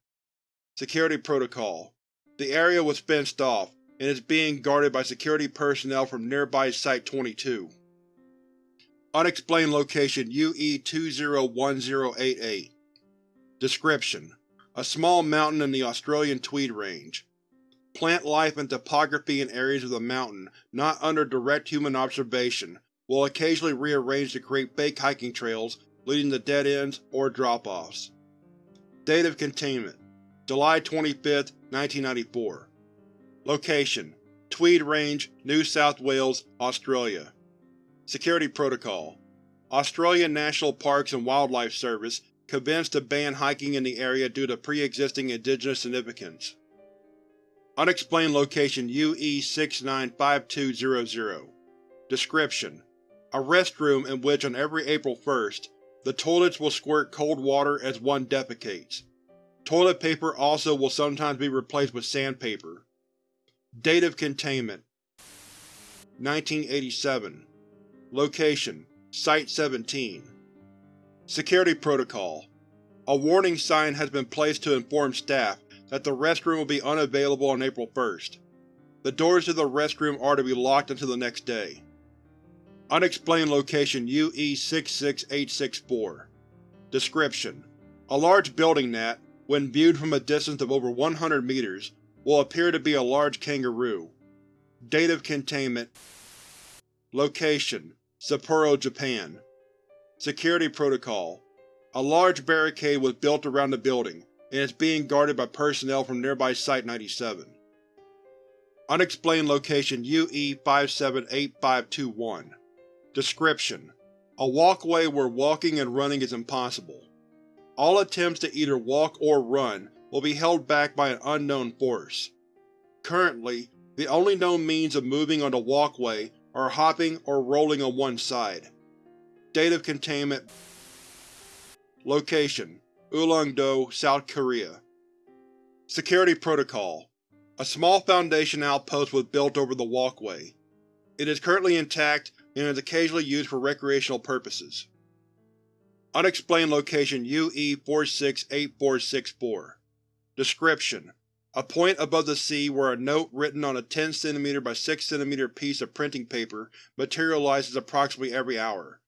Security Protocol The area was fenced off, and is being guarded by security personnel from nearby Site-22. Unexplained location UE-201088 Description: A small mountain in the Australian Tweed Range. Plant life and topography in areas of the mountain not under direct human observation will occasionally rearrange to create fake hiking trails leading to dead ends or drop-offs. Date of containment: July 25, 1994 Location: Tweed Range, New South Wales, Australia Security Protocol Australian National Parks and Wildlife Service convinced to ban hiking in the area due to pre-existing indigenous significance. Unexplained location UE-695200 Description: A restroom in which on every April 1st, the toilets will squirt cold water as one defecates. Toilet paper also will sometimes be replaced with sandpaper. Date of containment. 1987 Location: Site-17 Security Protocol. A warning sign has been placed to inform staff that the restroom will be unavailable on April 1st. The doors to the restroom are to be locked until the next day. Unexplained location UE-66864 Description: A large building that, when viewed from a distance of over 100 meters, will appear to be a large kangaroo. Date of containment. Location: Sapporo, Japan. Security Protocol. A large barricade was built around the building, and is being guarded by personnel from nearby Site-97. Unexplained location UE-578521 Description: A walkway where walking and running is impossible. All attempts to either walk or run will be held back by an unknown force. Currently, the only known means of moving on the walkway are hopping or rolling on one side. Date of containment Location: Ulleung-do, South Korea Security Protocol A small Foundation outpost was built over the walkway. It is currently intact and is occasionally used for recreational purposes. Unexplained location UE-468464 Description: A point above the sea where a note written on a 10 cm by 6 cm piece of printing paper materializes approximately every hour.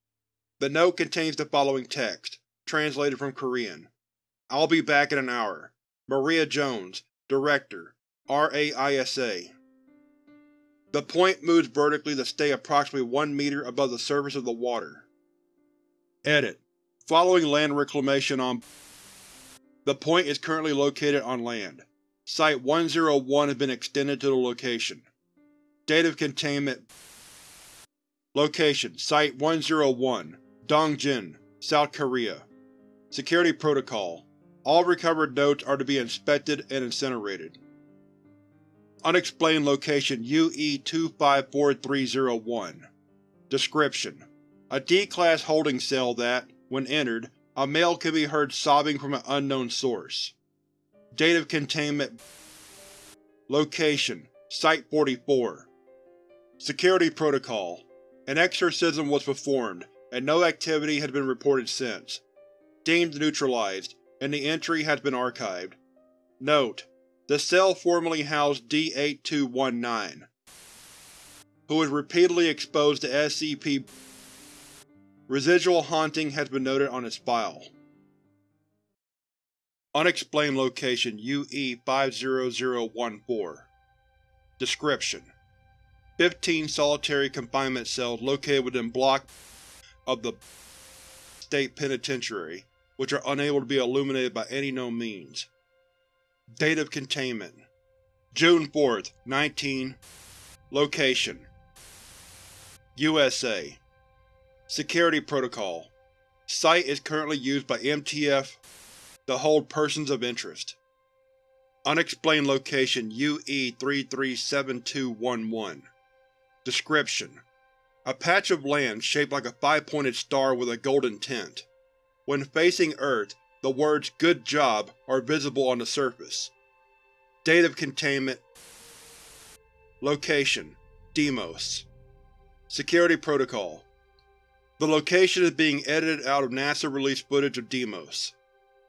The note contains the following text, translated from Korean. I'll be back in an hour. Maria Jones, Director, RAISA the point moves vertically to stay approximately 1 meter above the surface of the water. Edit. Following land reclamation on The point is currently located on land. Site-101 has been extended to the location. Date of containment Location: Site-101, Dongjin, South Korea Security Protocol. All recovered notes are to be inspected and incinerated. Unexplained location UE-254301 Description: A D-Class holding cell that, when entered, a male can be heard sobbing from an unknown source. Date of containment. Location: Site-44 Security Protocol. An exorcism was performed, and no activity has been reported since. Deemed neutralized, and the entry has been archived. Note: the cell formerly housed D-8219. who was repeatedly exposed to SCP Residual haunting has been noted on its file. Unexplained location UE-50014 Description: 15 solitary confinement cells located within Block of the State Penitentiary, which are unable to be illuminated by any known means. Date of containment: June 4, 19 Location: USA Security Protocol Site is currently used by MTF to hold persons of interest. Unexplained location UE-337211 Description: A patch of land shaped like a five-pointed star with a golden tint. When facing Earth, the words Good Job are visible on the surface. Date of containment Location: Deimos Security Protocol The location is being edited out of NASA-released footage of Deimos.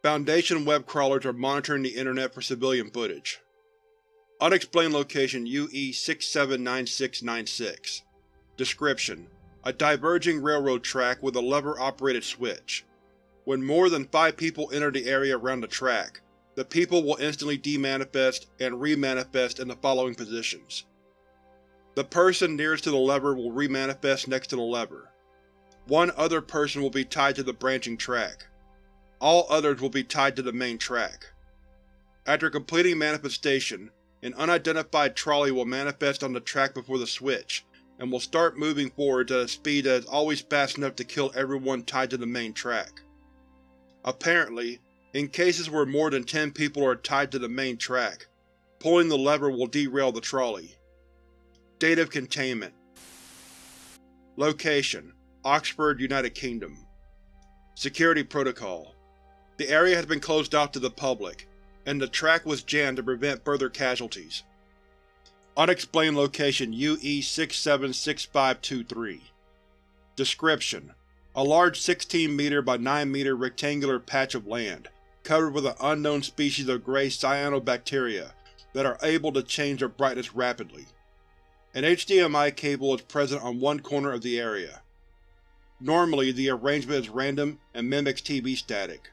Foundation web crawlers are monitoring the Internet for civilian footage. Unexplained location UE-679696 Description: A diverging railroad track with a lever-operated switch. When more than five people enter the area around the track, the people will instantly demanifest and remanifest in the following positions. The person nearest to the lever will remanifest next to the lever. One other person will be tied to the branching track. All others will be tied to the main track. After completing manifestation, an unidentified trolley will manifest on the track before the switch, and will start moving forwards at a speed that is always fast enough to kill everyone tied to the main track. Apparently, in cases where more than 10 people are tied to the main track, pulling the lever will derail the trolley. Date of containment. Location: Oxford, United Kingdom. Security Protocol. The area has been closed off to the public, and the track was jammed to prevent further casualties. Unexplained location UE-676523 Description: A large 16 meter by 9 meter rectangular patch of land, covered with an unknown species of gray cyanobacteria that are able to change their brightness rapidly. An HDMI cable is present on one corner of the area. Normally, the arrangement is random and mimics TV static.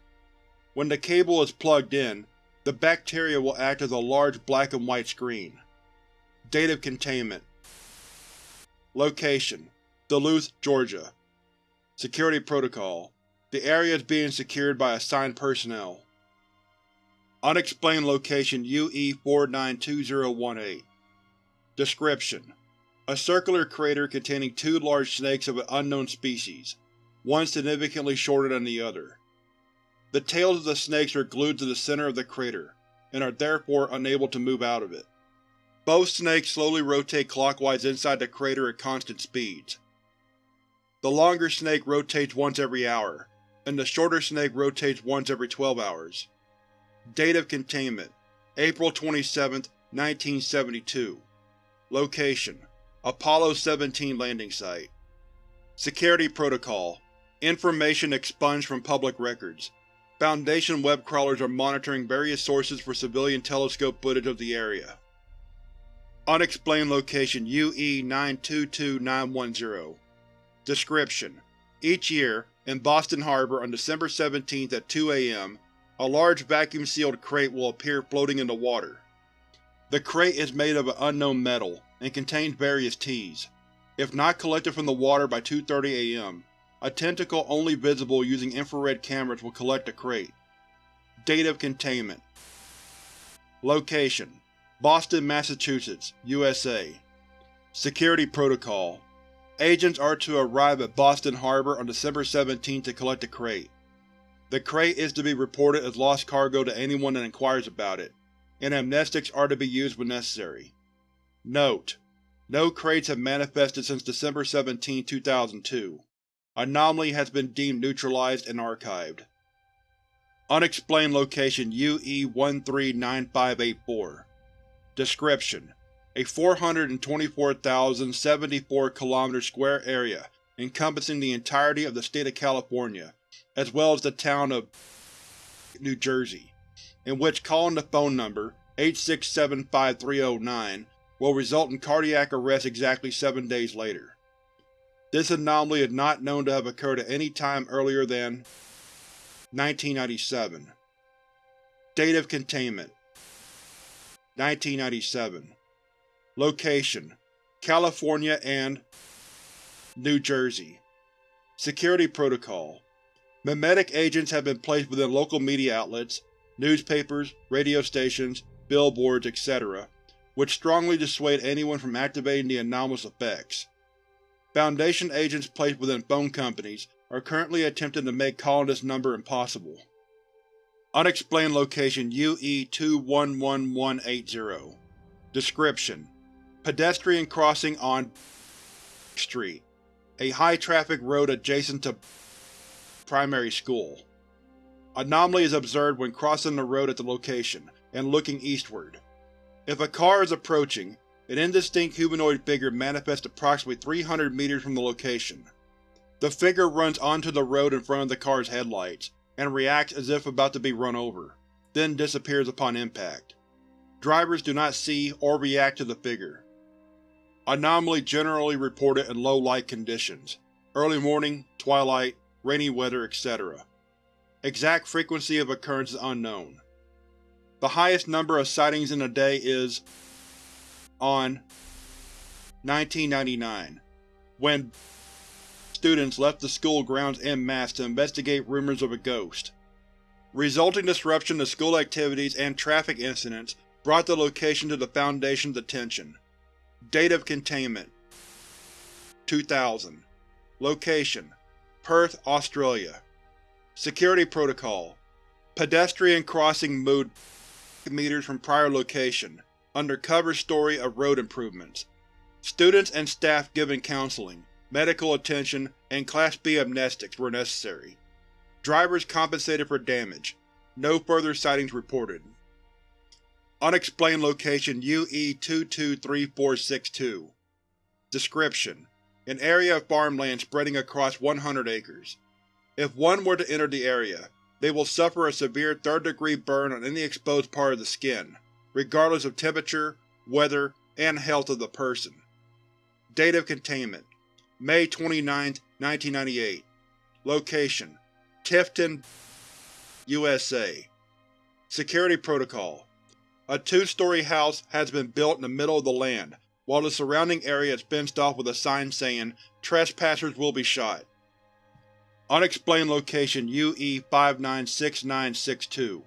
When the cable is plugged in, the bacteria will act as a large black and white screen. Date of containment Location: Duluth, Georgia Security Protocol The area is being secured by assigned personnel. Unexplained location UE-492018 Description: A circular crater containing two large snakes of an unknown species, one significantly shorter than the other. The tails of the snakes are glued to the center of the crater, and are therefore unable to move out of it. Both snakes slowly rotate clockwise inside the crater at constant speeds. The longer snake rotates once every hour, and the shorter snake rotates once every 12 hours. Date of containment: April 27, 1972 Location: Apollo 17 landing site Security Protocol Information expunged from public records. Foundation web crawlers are monitoring various sources for civilian telescope footage of the area. Unexplained location UE-922910 Description: Each year, in Boston Harbor on December 17 at 2 am, a large vacuum-sealed crate will appear floating in the water. The crate is made of an unknown metal, and contains various teas. If not collected from the water by 2.30 am, a tentacle only visible using infrared cameras will collect the crate. Date of containment Location: Boston, Massachusetts, USA Security Protocol Agents are to arrive at Boston Harbor on December 17 to collect the crate. The crate is to be reported as lost cargo to anyone that inquires about it, and amnestics are to be used when necessary. Note: No crates have manifested since December 17, 2002. Anomaly has been deemed neutralized and archived. Unexplained location UE-139584 Description: A 424,074 km square area encompassing the entirety of the state of California, as well as the town of New Jersey in which calling the phone number 8675309 will result in cardiac arrest exactly seven days later. This anomaly is not known to have occurred at any time earlier than 1997. Date of containment 1997 Location California and New Jersey Security Protocol Memetic agents have been placed within local media outlets, newspapers, radio stations, billboards, etc., which strongly dissuade anyone from activating the anomalous effects. Foundation agents placed within phone companies are currently attempting to make calling this number impossible. Unexplained Location UE-211180 Description: Pedestrian crossing on Street, a high-traffic road adjacent to primary school. Anomaly is observed when crossing the road at the location, and looking eastward. If a car is approaching, an indistinct humanoid figure manifests approximately 300 meters from the location. The figure runs onto the road in front of the car's headlights, and reacts as if about to be run over, then disappears upon impact. Drivers do not see or react to the figure. Anomaly generally reported in low light conditions, early morning, twilight, rainy weather, etc. Exact frequency of occurrence is unknown. The highest number of sightings in a day is on 1999, when students left the school grounds en masse to investigate rumors of a ghost. Resulting disruption to school activities and traffic incidents brought the location to the Foundation's attention. Date of containment 2000 Location Perth, Australia Security Protocol Pedestrian crossing moved meters from prior location, under cover story of road improvements. Students and staff given counseling, medical attention, and Class B amnestics were necessary. Drivers compensated for damage. No further sightings reported. Unexplained Location UE-223462 Description: An area of farmland spreading across 100 acres. If one were to enter the area, they will suffer a severe third-degree burn on any exposed part of the skin, regardless of temperature, weather, and health of the person. Date of containment: May 29, 1998 Location: Tifton, USA Security Protocol A two-story house has been built in the middle of the land, while the surrounding area is fenced off with a sign saying, Trespassers will be shot. Unexplained Location UE-596962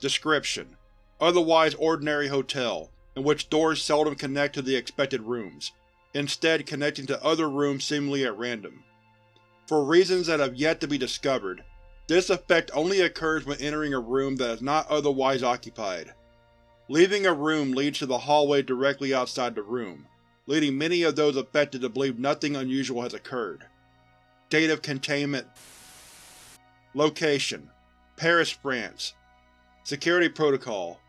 Description: Otherwise ordinary hotel, in which doors seldom connect to the expected rooms, instead connecting to other rooms seemingly at random. For reasons that have yet to be discovered, this effect only occurs when entering a room that is not otherwise occupied. Leaving a room leads to the hallway directly outside the room, leading many of those affected to believe nothing unusual has occurred. Date of containment Location: Paris, France Security Protocol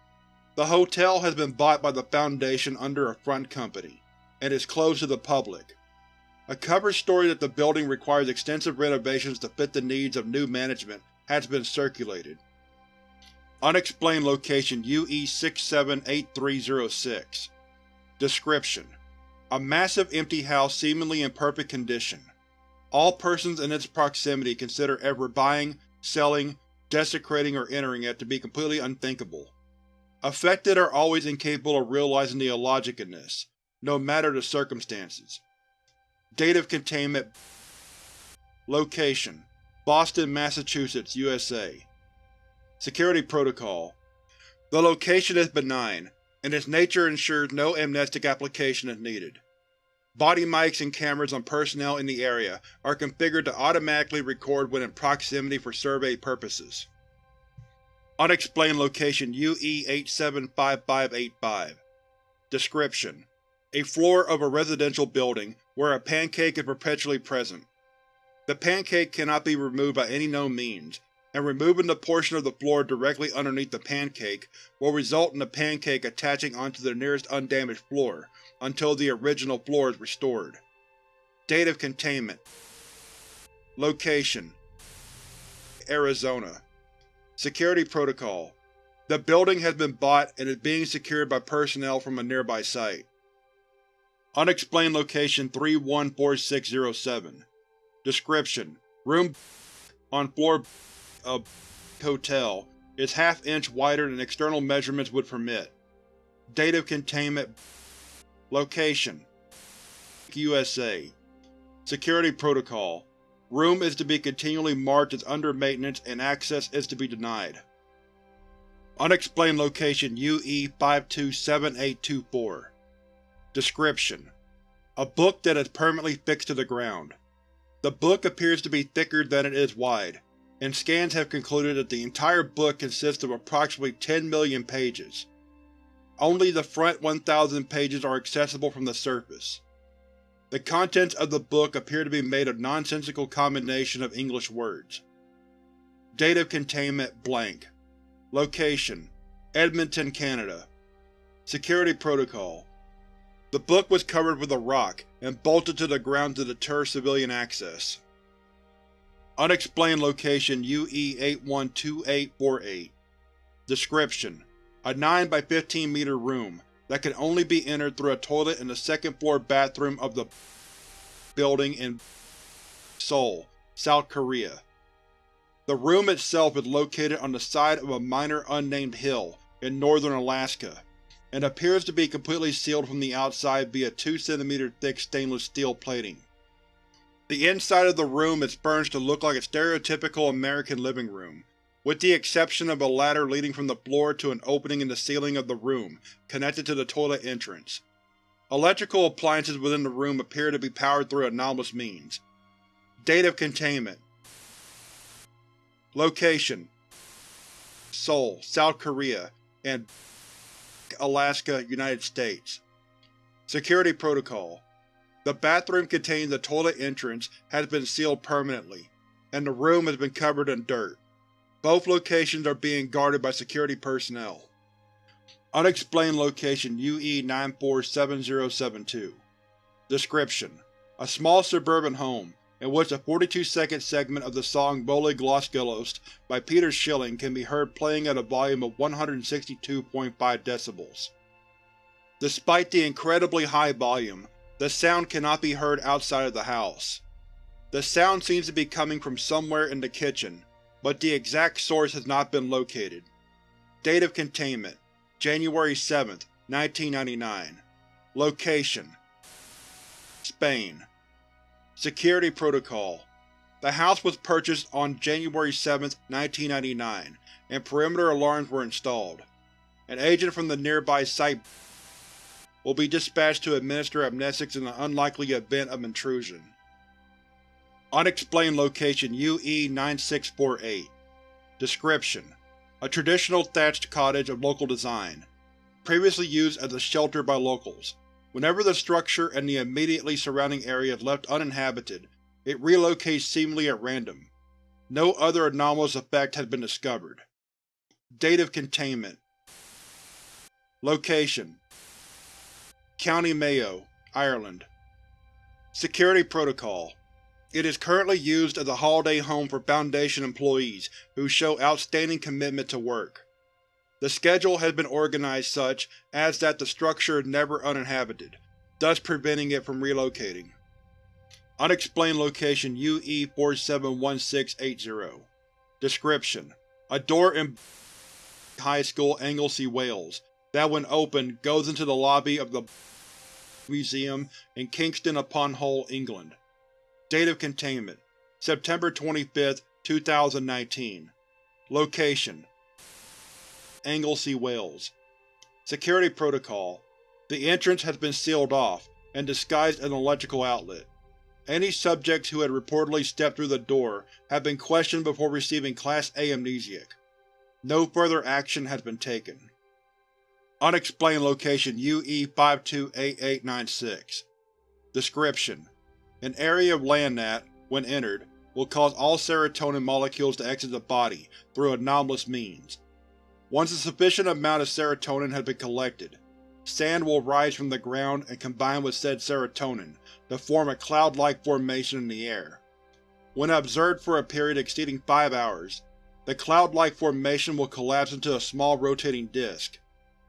The hotel has been bought by the Foundation under a front company, and is closed to the public. A cover story that the building requires extensive renovations to fit the needs of new management has been circulated. Unexplained Location UE-678306 Description: A massive empty house seemingly in perfect condition. All persons in its proximity consider ever buying, selling, desecrating, or entering it to be completely unthinkable. Affected are always incapable of realizing the illogic in this, no matter the circumstances. Date of containment Location: Boston, Massachusetts, USA Security Protocol The location is benign, and its nature ensures no amnestic application is needed. Body mics and cameras on personnel in the area are configured to automatically record when in proximity for survey purposes. Unexplained Location UE-875585 Description: A floor of a residential building where a pancake is perpetually present. The pancake cannot be removed by any known means, and removing the portion of the floor directly underneath the pancake will result in the pancake attaching onto the nearest undamaged floor until the original floor is restored. Date of containment. Location: Arizona. Security Protocol. The building has been bought and is being secured by personnel from a nearby site. Unexplained Location 314607 Description: Room on floor of hotel is half-inch wider than external measurements would permit. Date of containment Location USA Security Protocol Room is to be continually marked as under maintenance and access is to be denied. Unexplained Location UE-527824 Description: A book that is permanently fixed to the ground. The book appears to be thicker than it is wide, and scans have concluded that the entire book consists of approximately 10 million pages. Only the front 1,000 pages are accessible from the surface. The contents of the book appear to be made of nonsensical combination of English words. Date of containment blank. Location: Edmonton, Canada. Security Protocol The book was covered with a rock and bolted to the ground to deter civilian access. Unexplained Location UE-812848 Description: A 9 by 15 meter room that can only be entered through a toilet in the second-floor bathroom of the building in Seoul, South Korea. The room itself is located on the side of a minor unnamed hill in northern Alaska, and appears to be completely sealed from the outside via 2 cm thick stainless steel plating. The inside of the room is furnished to look like a stereotypical American living room, with the exception of a ladder leading from the floor to an opening in the ceiling of the room, connected to the toilet entrance. Electrical appliances within the room appear to be powered through anomalous means. Date of containment Location Seoul, South Korea, and Alaska, United States. Security Protocol The bathroom containing the toilet entrance has been sealed permanently, and the room has been covered in dirt. Both locations are being guarded by security personnel. Unexplained Location UE-947072 Description: A small suburban home, in which a 42-second segment of the song Völlig Losgelöst by Peter Schilling can be heard playing at a volume of 162.5 decibels. Despite the incredibly high volume, the sound cannot be heard outside of the house. The sound seems to be coming from somewhere in the kitchen, but the exact source has not been located. Date of containment: January 7, 1999 Location: Spain Security Protocol The house was purchased on January 7, 1999, and perimeter alarms were installed. An agent from the nearby site will be dispatched to administer amnestics in the unlikely event of intrusion. Unexplained Location UE-9648 Description: A traditional thatched cottage of local design, previously used as a shelter by locals. Whenever the structure and the immediately surrounding area is left uninhabited, it relocates seemingly at random. No other anomalous effect has been discovered. Date of containment Location County Mayo, Ireland. Security Protocol. It is currently used as a holiday home for Foundation employees who show outstanding commitment to work. The schedule has been organized such as that the structure is never uninhabited, thus preventing it from relocating. Unexplained Location UE-471680 Description: A door in High School, Anglesey, Wales, that when opened goes into the lobby of the Museum in Kingston upon Hull, England. Date of containment: September 25, 2019 Location: Anglesey, Wales Security Protocol The entrance has been sealed off, and disguised as an electrical outlet. Any subjects who had reportedly stepped through the door have been questioned before receiving Class A amnestic. No further action has been taken. Unexplained Location UE-528896 Description: an area of land that, when entered, will cause all serotonin molecules to exit the body through anomalous means. Once a sufficient amount of serotonin has been collected, sand will rise from the ground and combine with said serotonin to form a cloud-like formation in the air. When observed for a period exceeding five hours, the cloud-like formation will collapse into a small rotating disk,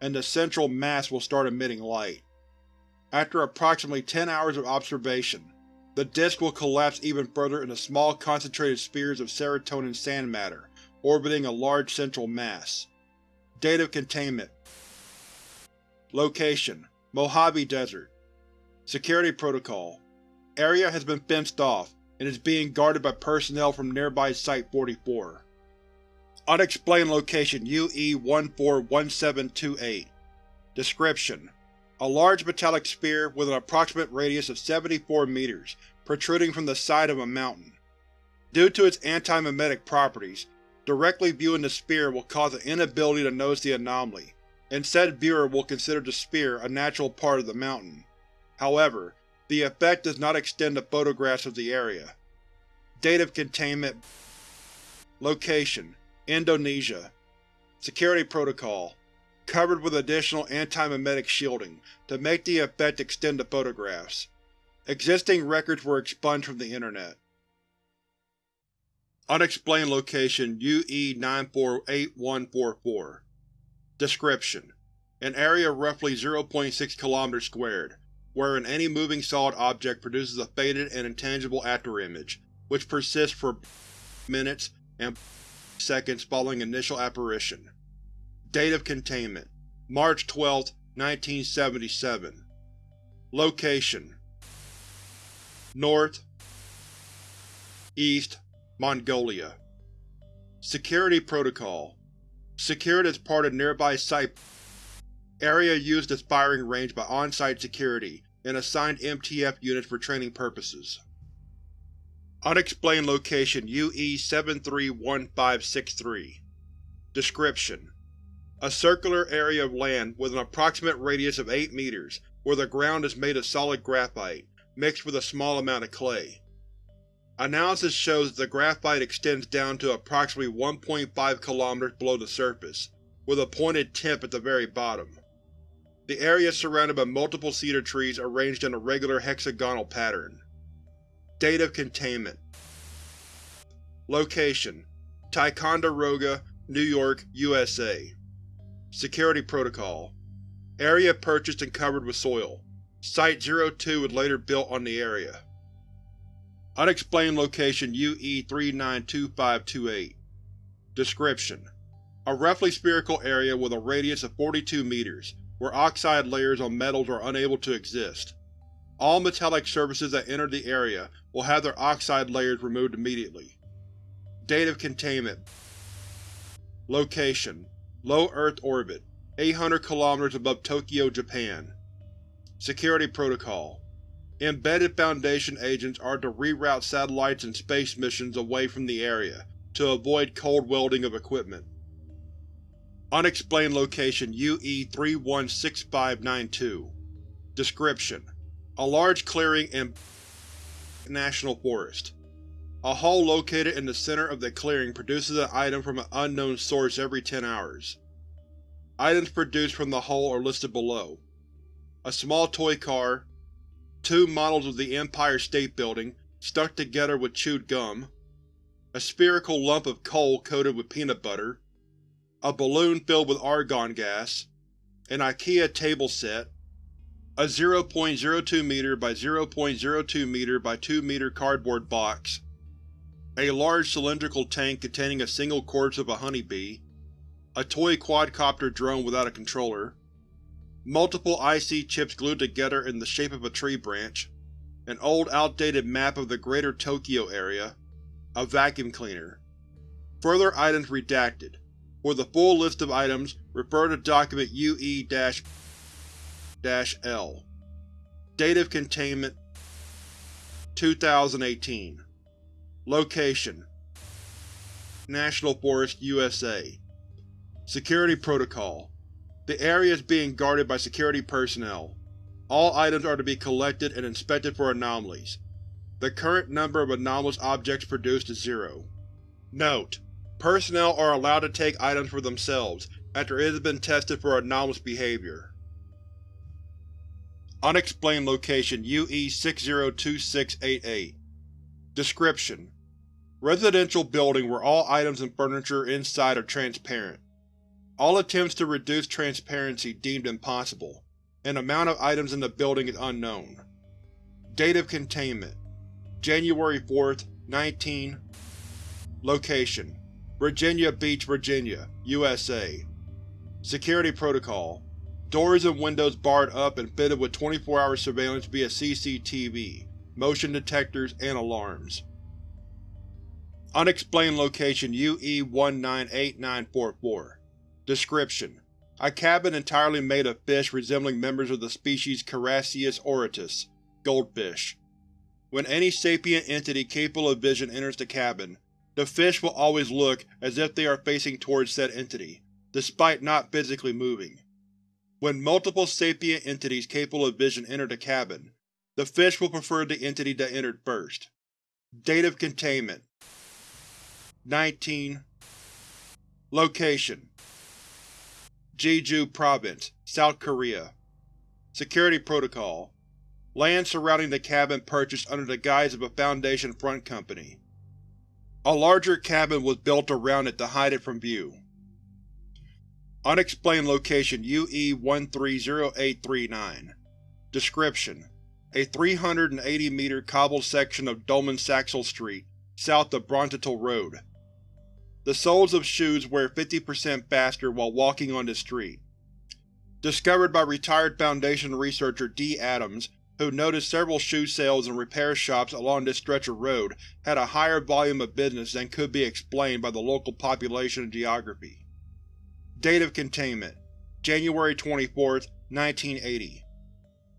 and the central mass will start emitting light. After approximately 10 hours of observation, the disk will collapse even further into small concentrated spheres of serotonin sand matter orbiting a large central mass. Date of containment Location: Mojave Desert Security Protocol Area has been fenced off, and is being guarded by personnel from nearby Site-44. Unexplained Location UE-141728 Description: A large metallic sphere with an approximate radius of 74 meters, protruding from the side of a mountain. Due to its anti-memetic properties, directly viewing the sphere will cause an inability to notice the anomaly, and said viewer will consider the sphere a natural part of the mountain. However, the effect does not extend to photographs of the area. Date of containment Location: Indonesia Security Protocol Covered with additional anti-memetic shielding to make the effect extend to photographs. Existing records were expunged from the Internet. Unexplained Location UE-948144 Description: An area roughly 0.6 km squared, wherein any moving solid object produces a faded and intangible afterimage, which persists for minutes and seconds following initial apparition. Date of containment: March 12, 1977 Location: North East Mongolia Security Protocol Secured as part of nearby site Area used as firing range by on-site security and assigned MTF units for training purposes. Unexplained Location UE-731563 Description: A circular area of land with an approximate radius of 8 meters, where the ground is made of solid graphite, mixed with a small amount of clay. Analysis shows that the graphite extends down to approximately 1.5 km below the surface, with a pointed tip at the very bottom. The area is surrounded by multiple cedar trees arranged in a regular hexagonal pattern. Date of containment Location: Ticonderoga, New York, USA Security Protocol Area purchased and covered with soil. Site-02 was later built on the area. Unexplained Location UE-392528 Description: A roughly spherical area with a radius of 42 meters, where oxide layers on metals are unable to exist. All metallic surfaces that enter the area will have their oxide layers removed immediately. Date of containment Location: Low Earth orbit, 800 km above Tokyo, Japan. Security Protocol Embedded Foundation agents are to reroute satellites and space missions away from the area, to avoid cold welding of equipment. Unexplained Location UE-316592 Description: A large clearing in National Forest. A hole located in the center of the clearing produces an item from an unknown source every 10 hours. Items produced from the hole are listed below. A small toy car, two models of the Empire State Building stuck together with chewed gum, a spherical lump of coal coated with peanut butter, a balloon filled with argon gas, an IKEA table set, a 0.02 m by 0.02 m by 2 m cardboard box, a large cylindrical tank containing a single corpse of a honeybee, a toy quadcopter drone without a controller, multiple IC chips glued together in the shape of a tree branch, an old outdated map of the Greater Tokyo area, a vacuum cleaner. Further items redacted. For the full list of items, refer to document UE-L. Date of containment 2018 Location National Forest, USA Security Protocol The area is being guarded by security personnel. All items are to be collected and inspected for anomalies. The current number of anomalous objects produced is zero. Note: Personnel are allowed to take items for themselves after it has been tested for anomalous behavior. Unexplained Location UE-602688 Description: Residential building where all items and furniture inside are transparent. All attempts to reduce transparency deemed impossible, and amount of items in the building is unknown. Date of containment. January 4, 19 Location. Virginia Beach, Virginia, USA Security Protocol Doors and windows barred up and fitted with 24-hour surveillance via CCTV, motion detectors, and alarms. Unexplained location UE-198944 Description: A cabin entirely made of fish resembling members of the species Carassius auratus, goldfish. When any sapient entity capable of vision enters the cabin, the fish will always look as if they are facing towards said entity, despite not physically moving. When multiple sapient entities capable of vision enter the cabin, the fish will prefer the entity that entered first. Date of containment 19 Location Jeju Province, South Korea Security Protocol Land surrounding the cabin purchased under the guise of a Foundation front company. A larger cabin was built around it to hide it from view. Unexplained location UE-130839 Description: A 380-meter cobbled section of Dolmen-Saxel Street, south of Brontitel Road. The soles of shoes wear 50% faster while walking on the street. Discovered by retired Foundation researcher D. Adams, who noticed several shoe sales and repair shops along this stretch of road had a higher volume of business than could be explained by the local population and geography. Date of containment January 24, 1980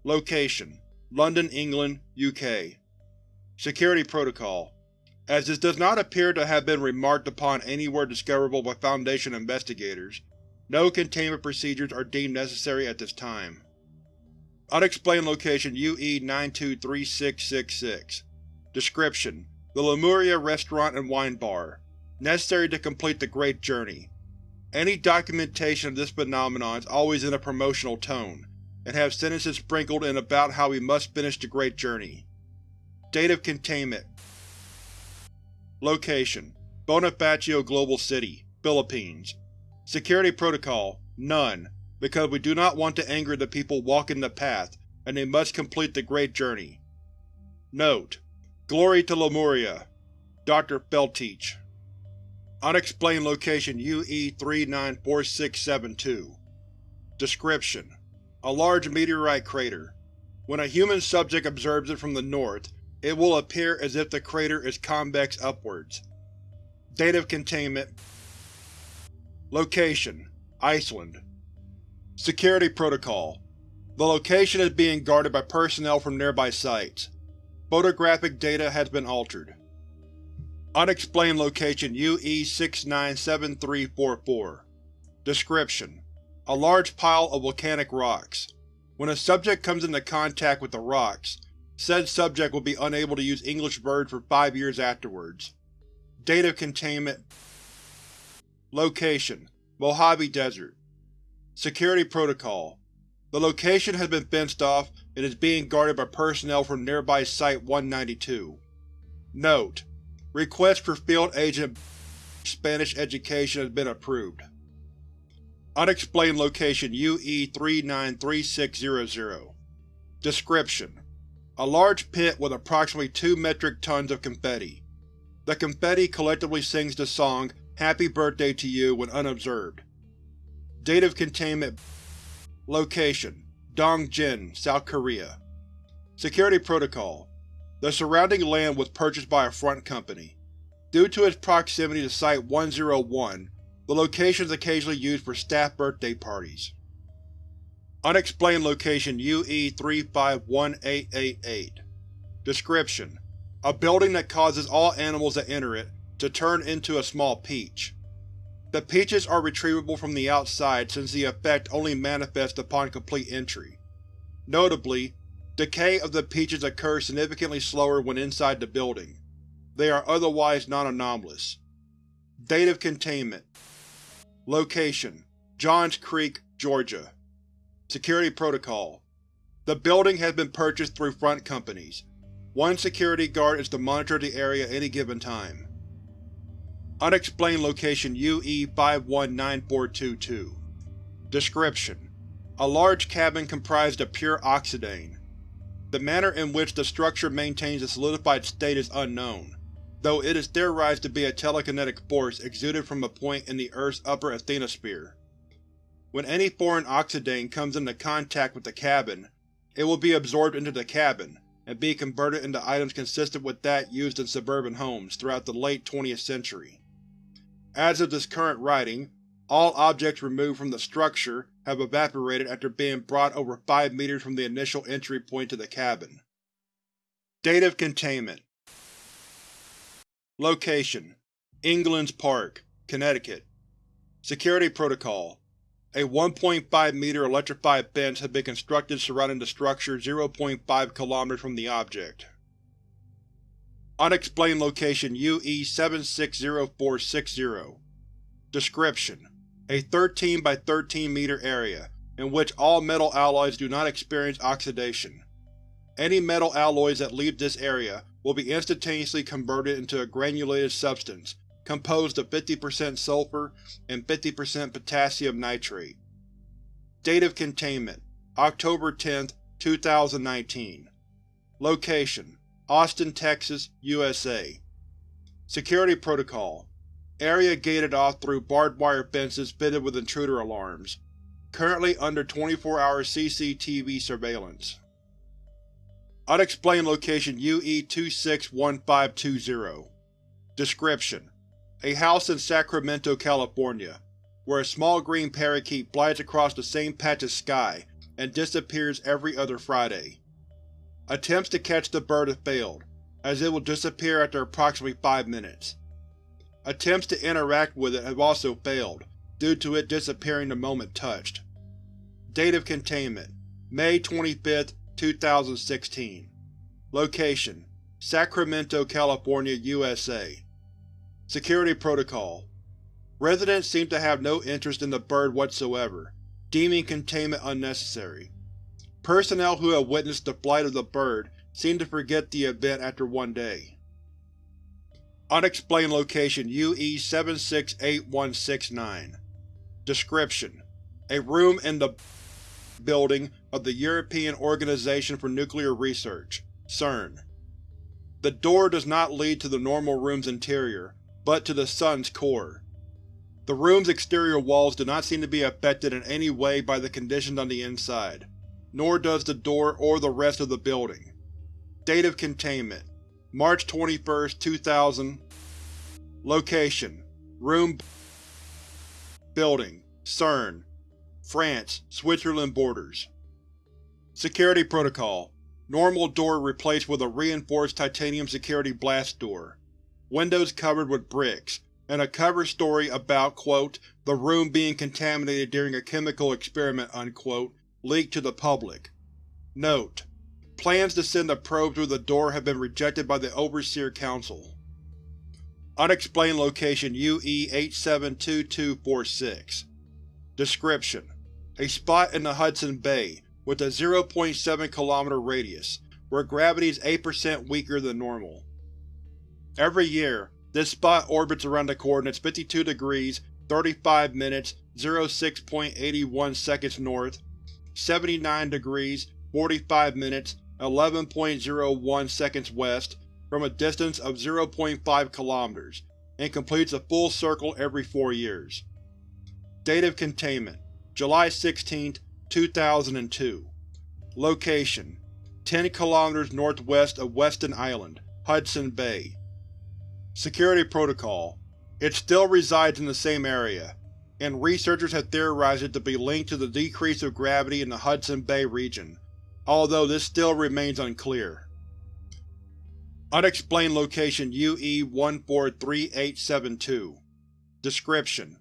Location London, England, UK Security Protocol As this does not appear to have been remarked upon anywhere discoverable by Foundation investigators, no containment procedures are deemed necessary at this time. Unexplained location UE-923666 Description: The Lemuria Restaurant and Wine Bar. Necessary to complete the Great Journey. Any documentation of this phenomenon is always in a promotional tone, and have sentences sprinkled in about how we must finish the Great Journey. Date of containment Location: Bonifacio Global City, Philippines Security Protocol: None, because we do not want to anger the people walking the path, and they must complete the Great Journey. Note: Glory to Lemuria. Dr. Feltich Unexplained location UE-394672 Description: A large meteorite crater. When a human subject observes it from the north, it will appear as if the crater is convex upwards. Date of containment Location: Iceland Security Protocol The location is being guarded by personnel from nearby sites. Photographic data has been altered. Unexplained location UE-697344 Description: A large pile of volcanic rocks. When a subject comes into contact with the rocks, said subject will be unable to use English verbs for five years afterwards. Date of containment. Location: Mojave Desert. Security Protocol. The location has been fenced off and is being guarded by personnel from nearby Site-192. Note: Request for Field Agent Spanish Education has been approved. Unexplained location UE-393600 Description: A large pit with approximately 2 metric tons of confetti. The confetti collectively sings the song Happy Birthday to You when unobserved. Date of containment Location: Dongjin, South Korea Security Protocol the surrounding land was purchased by a front company. Due to its proximity to Site-101, the location is occasionally used for staff birthday parties. Unexplained location UE-351888 Description: A building that causes all animals that enter it to turn into a small peach. The peaches are retrievable from the outside since the effect only manifests upon complete entry. Notably, Decay of the peaches occurs significantly slower when inside the building. They are otherwise non-anomalous. Date of containment Location: Johns Creek, Georgia Security Protocol The building has been purchased through front companies. One security guard is to monitor the area at any given time. Unexplained location UE-519422 Description: A large cabin comprised of pure oxidane. The manner in which the structure maintains a solidified state is unknown, though it is theorized to be a telekinetic force exuded from a point in the Earth's upper asthenosphere. When any foreign oxidane comes into contact with the cabin, it will be absorbed into the cabin, and be converted into items consistent with that used in suburban homes throughout the late 20th century. As of this current writing, all objects removed from the structure have evaporated after being brought over 5 meters from the initial entry point to the cabin. Date of containment. Location: England's Park, Connecticut. Security Protocol. A 1.5 meter electrified fence has been constructed surrounding the structure 0.5 km from the object. Unexplained Location UE-760460 Description: A 13 by 13 meter area, in which all metal alloys do not experience oxidation. Any metal alloys that leave this area will be instantaneously converted into a granulated substance composed of 50% sulfur and 50% potassium nitrate. Date of containment: October 10, 2019 Location: Austin, Texas, USA Security Protocol Area gated off through barbed wire fences fitted with intruder alarms. Currently under 24-hour CCTV surveillance. Unexplained Location UE-261520 Description: A house in Sacramento, California, where a small green parakeet flies across the same patch of sky and disappears every other Friday. Attempts to catch the bird have failed, as it will disappear after approximately five minutes. Attempts to interact with it have also failed, due to it disappearing the moment touched. Date of containment: May 25, 2016 Location: Sacramento, California, USA Security Protocol Residents seem to have no interest in the bird whatsoever, deeming containment unnecessary. Personnel who have witnessed the flight of the bird seem to forget the event after one day. Unexplained Location UE-768169 Description: A room in the building of the European Organization for Nuclear Research CERN. The door does not lead to the normal room's interior, but to the sun's core. The room's exterior walls do not seem to be affected in any way by the conditions on the inside, nor does the door or the rest of the building. Date of containment: March 21, 2000 Location: Room Building: CERN France, Switzerland borders. Security Protocol Normal door replaced with a reinforced titanium security blast door. Windows covered with bricks, and a cover story about quote, the room being contaminated during a chemical experiment unquote, leaked to the public. Note: Plans to send a probe through the door have been rejected by the Overseer Council. Unexplained Location UE-872246 Description: a spot in the Hudson Bay, with a 0.7 km radius, where gravity is 8% weaker than normal. Every year, this spot orbits around the coordinates 52 degrees 35 minutes 06.81 seconds north, 79 degrees 45 minutes 11.01 seconds west, from a distance of 0.5 km, and completes a full circle every four years. Date of containment: July 16, 2002 Location: 10 km northwest of Weston Island, Hudson Bay. Security Protocol It still resides in the same area, and researchers have theorized it to be linked to the decrease of gravity in the Hudson Bay region, although this still remains unclear. Unexplained Location UE-143872 Description: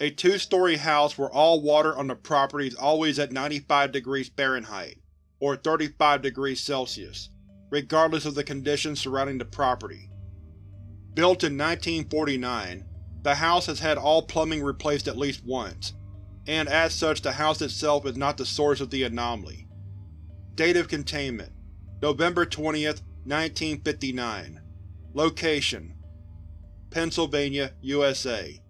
A two-story house where all water on the property is always at 95 degrees Fahrenheit, or 35 degrees Celsius, regardless of the conditions surrounding the property. Built in 1949, the house has had all plumbing replaced at least once, and as such the house itself is not the source of the anomaly. Date of containment: November 20, 1959 Location: Pennsylvania, USA.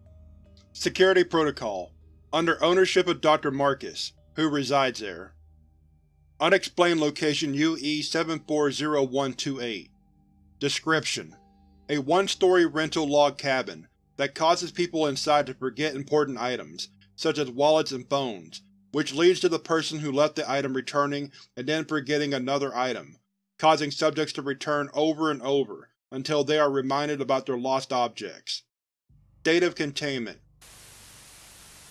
Security Protocol Under ownership of Dr. Marcus, who resides there. Unexplained Location UE-740128 Description: A one-story rental log cabin that causes people inside to forget important items, such as wallets and phones, which leads to the person who left the item returning and then forgetting another item, causing subjects to return over and over until they are reminded about their lost objects. Date of Containment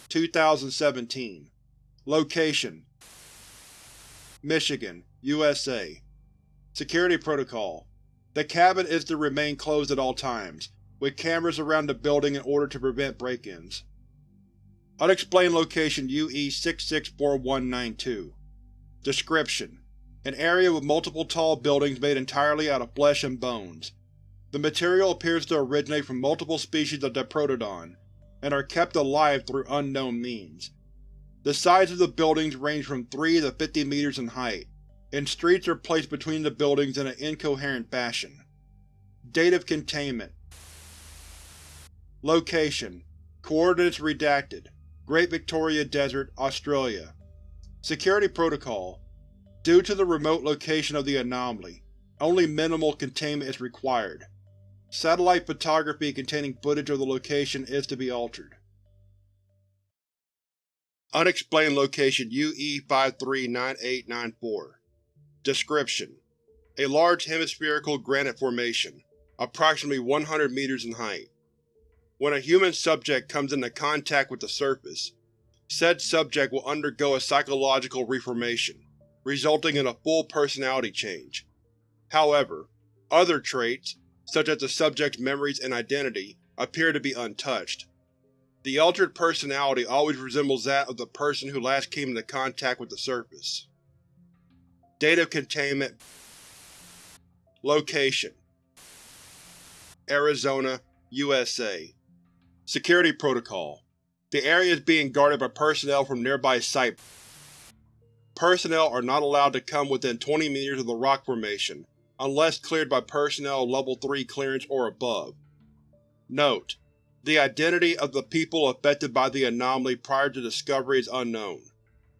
2017 Location Michigan, USA Security Protocol The cabin is to remain closed at all times, with cameras around the building in order to prevent break-ins. Unexplained Location UE-664192 Description: An area with multiple tall buildings made entirely out of flesh and bones. The material appears to originate from multiple species of Diprotodon, and are kept alive through unknown means. The size of the buildings range from 3 to 50 meters in height, and streets are placed between the buildings in an incoherent fashion. Date of Containment Location Coordinates redacted. Great Victoria Desert, Australia. Security Protocol Due to the remote location of the anomaly, only minimal containment is required. Satellite photography containing footage of the location is to be altered. Unexplained Location UE-539894 Description: A large hemispherical granite formation, approximately 100 meters in height. When a human subject comes into contact with the surface, said subject will undergo a psychological reformation, resulting in a full personality change. However, other traits, such as the subject's memories and identity, appear to be untouched. The altered personality always resembles that of the person who last came into contact with the surface. Date of Containment Location Arizona, USA Security Protocol The area is being guarded by personnel from nearby site. Personnel are not allowed to come within 20 meters of the rock formation, unless cleared by personnel Level 3 clearance or above. Note: The identity of the people affected by the anomaly prior to discovery is unknown.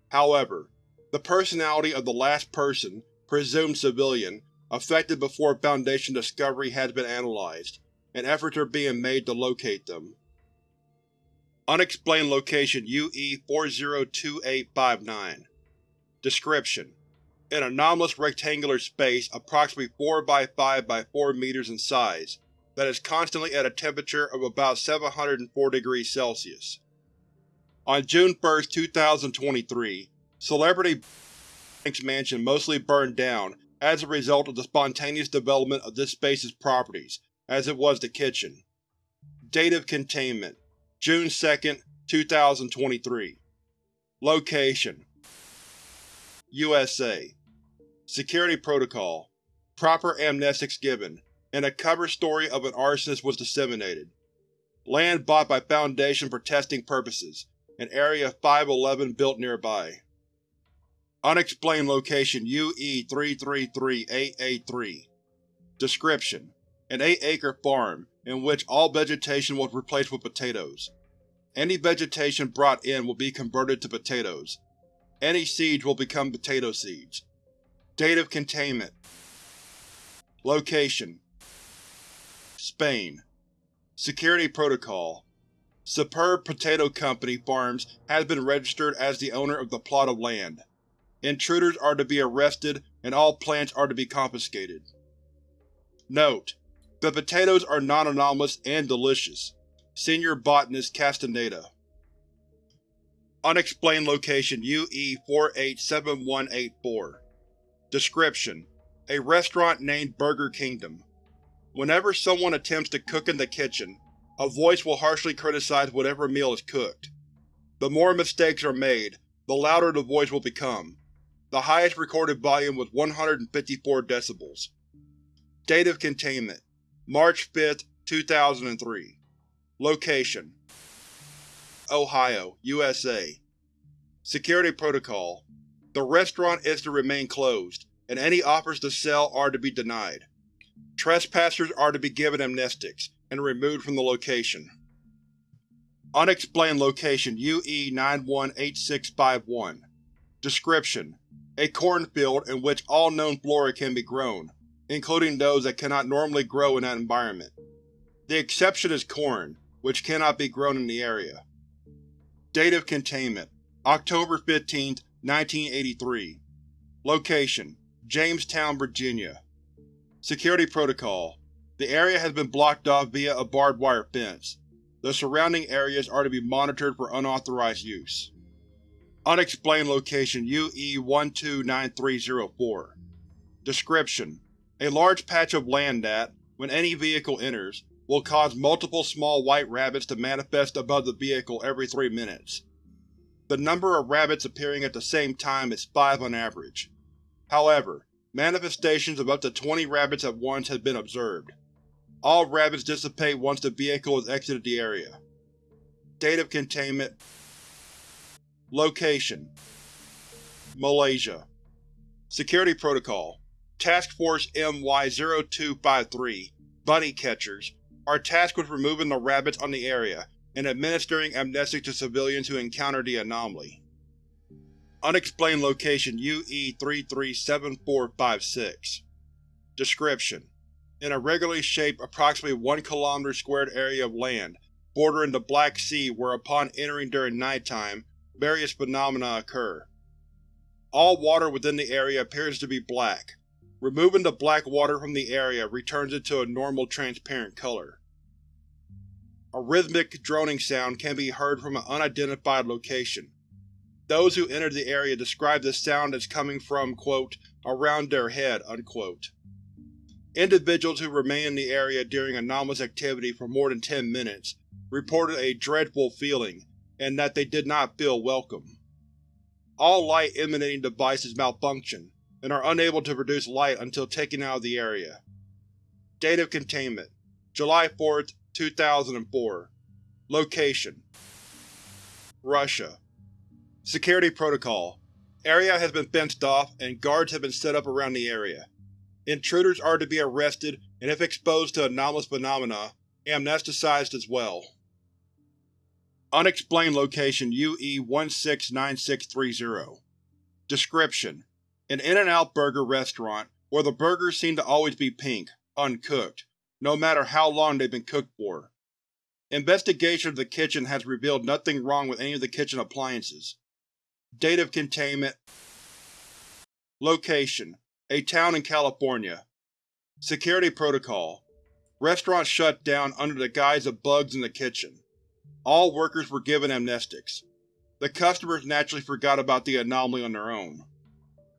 However, the personality of the last person, presumed civilian, affected before Foundation discovery has been analyzed, and efforts are being made to locate them. Unexplained Location UE-402859 Description: An anomalous rectangular space approximately 4 by 5 by 4 meters in size that is constantly at a temperature of about 704 degrees Celsius. On June 1, 2023, Celebrity Banks Mansion mostly burned down as a result of the spontaneous development of this space's properties, as it was the kitchen. Date of Containment June 2, 2023 Location. USA Security Protocol. Proper amnestics given, and a cover story of an arsonist was disseminated. Land bought by Foundation for testing purposes, and Area 511 built nearby. Unexplained Location UE-333883 Description: An 8-acre farm, in which all vegetation was replaced with potatoes. Any vegetation brought in will be converted to potatoes. Any seeds will become potato seeds. Date of Containment Location Spain Security Protocol Superb Potato Company Farms has been registered as the owner of the plot of land. Intruders are to be arrested and all plants are to be confiscated. Note: The potatoes are non-anomalous and delicious. Senior Botanist Castaneda Unexplained Location UE-487184 Description: A restaurant named Burger Kingdom. Whenever someone attempts to cook in the kitchen, a voice will harshly criticize whatever meal is cooked. The more mistakes are made, the louder the voice will become. The highest recorded volume was 154 decibels. Date of Containment March 5, 2003 Location. Ohio, USA Security Protocol. The restaurant is to remain closed, and any offers to sell are to be denied. Trespassers are to be given amnestics, and removed from the location. Unexplained Location UE-918651 Description: A cornfield in which all known flora can be grown, including those that cannot normally grow in that environment. The exception is corn, which cannot be grown in the area. Date of Containment October 15, 1983 Location: Jamestown, Virginia Security Protocol The area has been blocked off via a barbed wire fence. The surrounding areas are to be monitored for unauthorized use. Unexplained Location UE-129304 Description: A large patch of land that, when any vehicle enters, will cause multiple small white rabbits to manifest above the vehicle every three minutes. The number of rabbits appearing at the same time is five on average. However, manifestations of up to 20 rabbits at once have been observed. All rabbits dissipate once the vehicle has exited the area. Date of Containment Location Malaysia Security Protocol Task Force MY-0253 Bunny Catchers are tasked with removing the rabbits on the area and administering amnestics to civilians who encounter the anomaly. Unexplained Location UE-337456 Description: An irregularly shaped, approximately 1 km squared area of land bordering the Black Sea where upon entering during nighttime, various phenomena occur. All water within the area appears to be black. Removing the black water from the area returns it to a normal transparent color. A rhythmic droning sound can be heard from an unidentified location. Those who entered the area describe this sound as coming from quote, around their head. Unquote. Individuals who remained in the area during anomalous activity for more than 10 minutes reported a dreadful feeling, and that they did not feel welcome. All light emanating devices malfunction, and are unable to produce light until taken out of the area. Date of Containment July 4, 2004 Location Russia Security Protocol Area has been fenced off, and guards have been set up around the area. Intruders are to be arrested, and if exposed to anomalous phenomena, amnesticized as well. Unexplained Location UE-169630 Description: An In-N-Out burger restaurant where the burgers seem to always be pink, uncooked, no matter how long they've been cooked for. Investigation of the kitchen has revealed nothing wrong with any of the kitchen appliances. Date of Containment Location: A town in California Security Protocol Restaurant shut down under the guise of bugs in the kitchen. All workers were given amnestics. The customers naturally forgot about the anomaly on their own.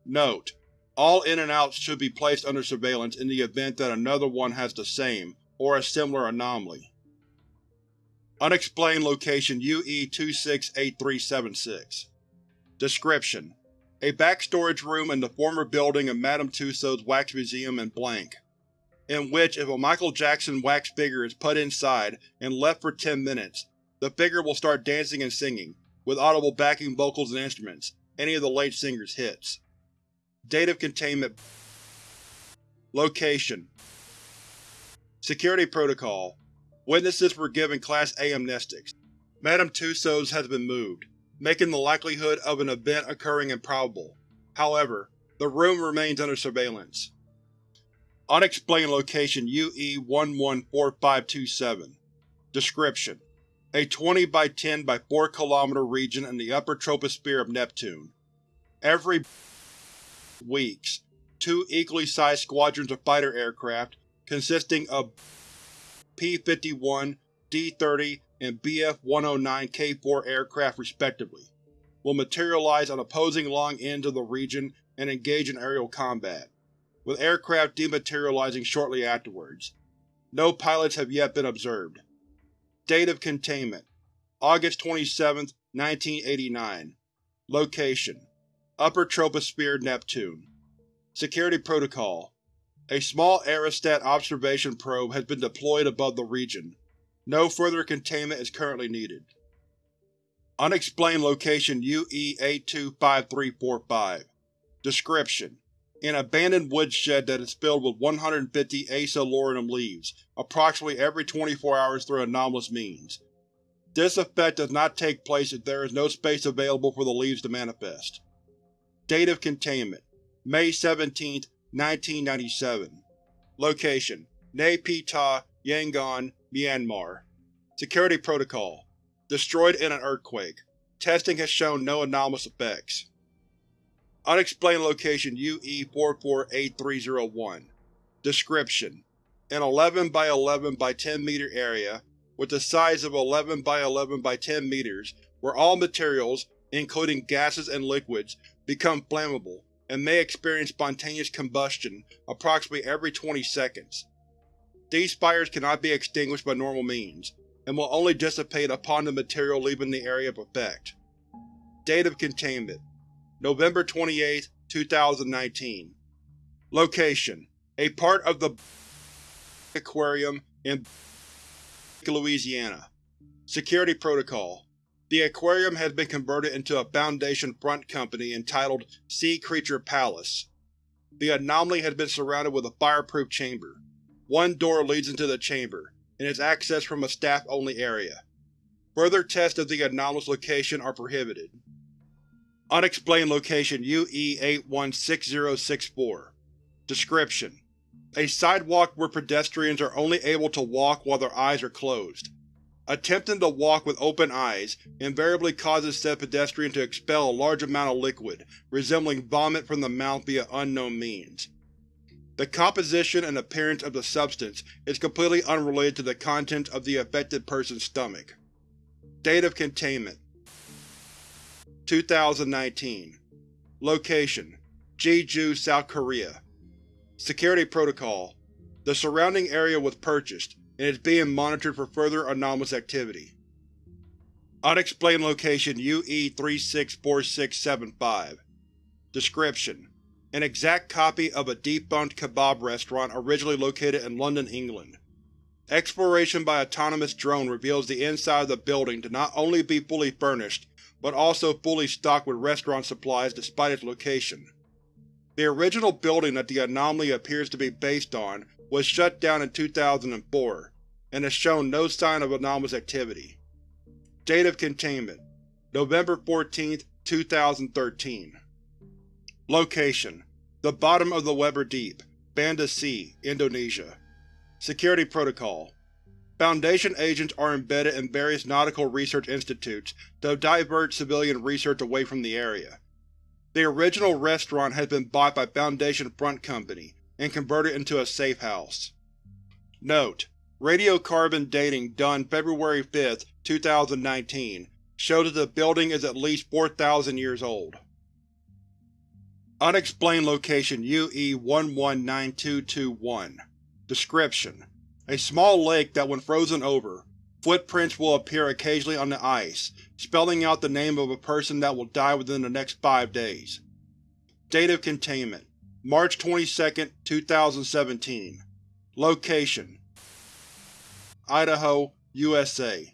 Note: All In-N-Outs should be placed under surveillance in the event that another one has the same, or a similar anomaly. Unexplained Location UE-268376 Description: A back storage room in the former building of Madame Tussauds Wax Museum in Blank, in which if a Michael Jackson wax figure is put inside and left for 10 minutes, the figure will start dancing and singing, with audible backing vocals and instruments, any of the late singer's hits. Date of Containment Location Security Protocol Witnesses were given Class A amnestics. Madame Tussauds has been moved making the likelihood of an event occurring improbable. However, the room remains under surveillance. Unexplained Location UE-114527 Description: A 20 by 10 by 4 km region in the upper troposphere of Neptune. Every weeks, two equally sized squadrons of fighter aircraft, consisting of P-51, D-30, and Bf-109K-4 aircraft respectively, will materialize on opposing long ends of the region and engage in aerial combat, with aircraft dematerializing shortly afterwards. No pilots have yet been observed. Date of Containment August 27, 1989 Location Upper Troposphere, Neptune Security Protocol A small aerostat observation probe has been deployed above the region, no further containment is currently needed. Unexplained Location UE-825345 Description: an abandoned woodshed that is filled with 150 Acellurinum leaves, approximately every 24 hours through anomalous means. This effect does not take place if there is no space available for the leaves to manifest. Date of Containment May 17, 1997 Location Nay Pyi Yangon, Myanmar Security Protocol Destroyed in an earthquake. Testing has shown no anomalous effects. Unexplained Location UE-448301 Description: An 11 by 11 by 10 meter area, with the size of 11 by 11 by 10 meters, where all materials, including gases and liquids, become flammable, and may experience spontaneous combustion approximately every 20 seconds. These fires cannot be extinguished by normal means, and will only dissipate upon the material leaving the area of effect. Date of Containment November 28, 2019 Location: A part of the Aquarium in Louisiana Security Protocol The aquarium has been converted into a Foundation front company entitled Sea Creature Palace. The anomaly has been surrounded with a fireproof chamber. One door leads into the chamber, and is accessed from a staff-only area. Further tests of the anomalous location are prohibited. Unexplained Location UE-816064 Description: A sidewalk where pedestrians are only able to walk while their eyes are closed. Attempting to walk with open eyes invariably causes said pedestrian to expel a large amount of liquid, resembling vomit from the mouth via unknown means. The composition and appearance of the substance is completely unrelated to the contents of the affected person's stomach. Date of Containment. 2019 Location: Jeju, South Korea. Security Protocol. The surrounding area was purchased, and is being monitored for further anomalous activity. Unexplained Location UE-364675 Description: an exact copy of a defunct kebab restaurant originally located in London, England. Exploration by autonomous drone reveals the inside of the building to not only be fully furnished, but also fully stocked with restaurant supplies despite its location. The original building that the anomaly appears to be based on was shut down in 2004, and has shown no sign of anomalous activity. Date of Containment November 14, 2013 Location: The bottom of the Weber Deep, Banda Sea, Indonesia. Security Protocol Foundation agents are embedded in various nautical research institutes to divert civilian research away from the area. The original restaurant has been bought by Foundation Front Company and convert it into a safe house. Note: Radiocarbon dating done February 5, 2019 shows that the building is at least 4,000 years old. Unexplained Location UE-119221 Description: A small lake that when frozen over, footprints will appear occasionally on the ice, spelling out the name of a person that will die within the next five days. Date of Containment March 22, 2017 Location: Idaho, USA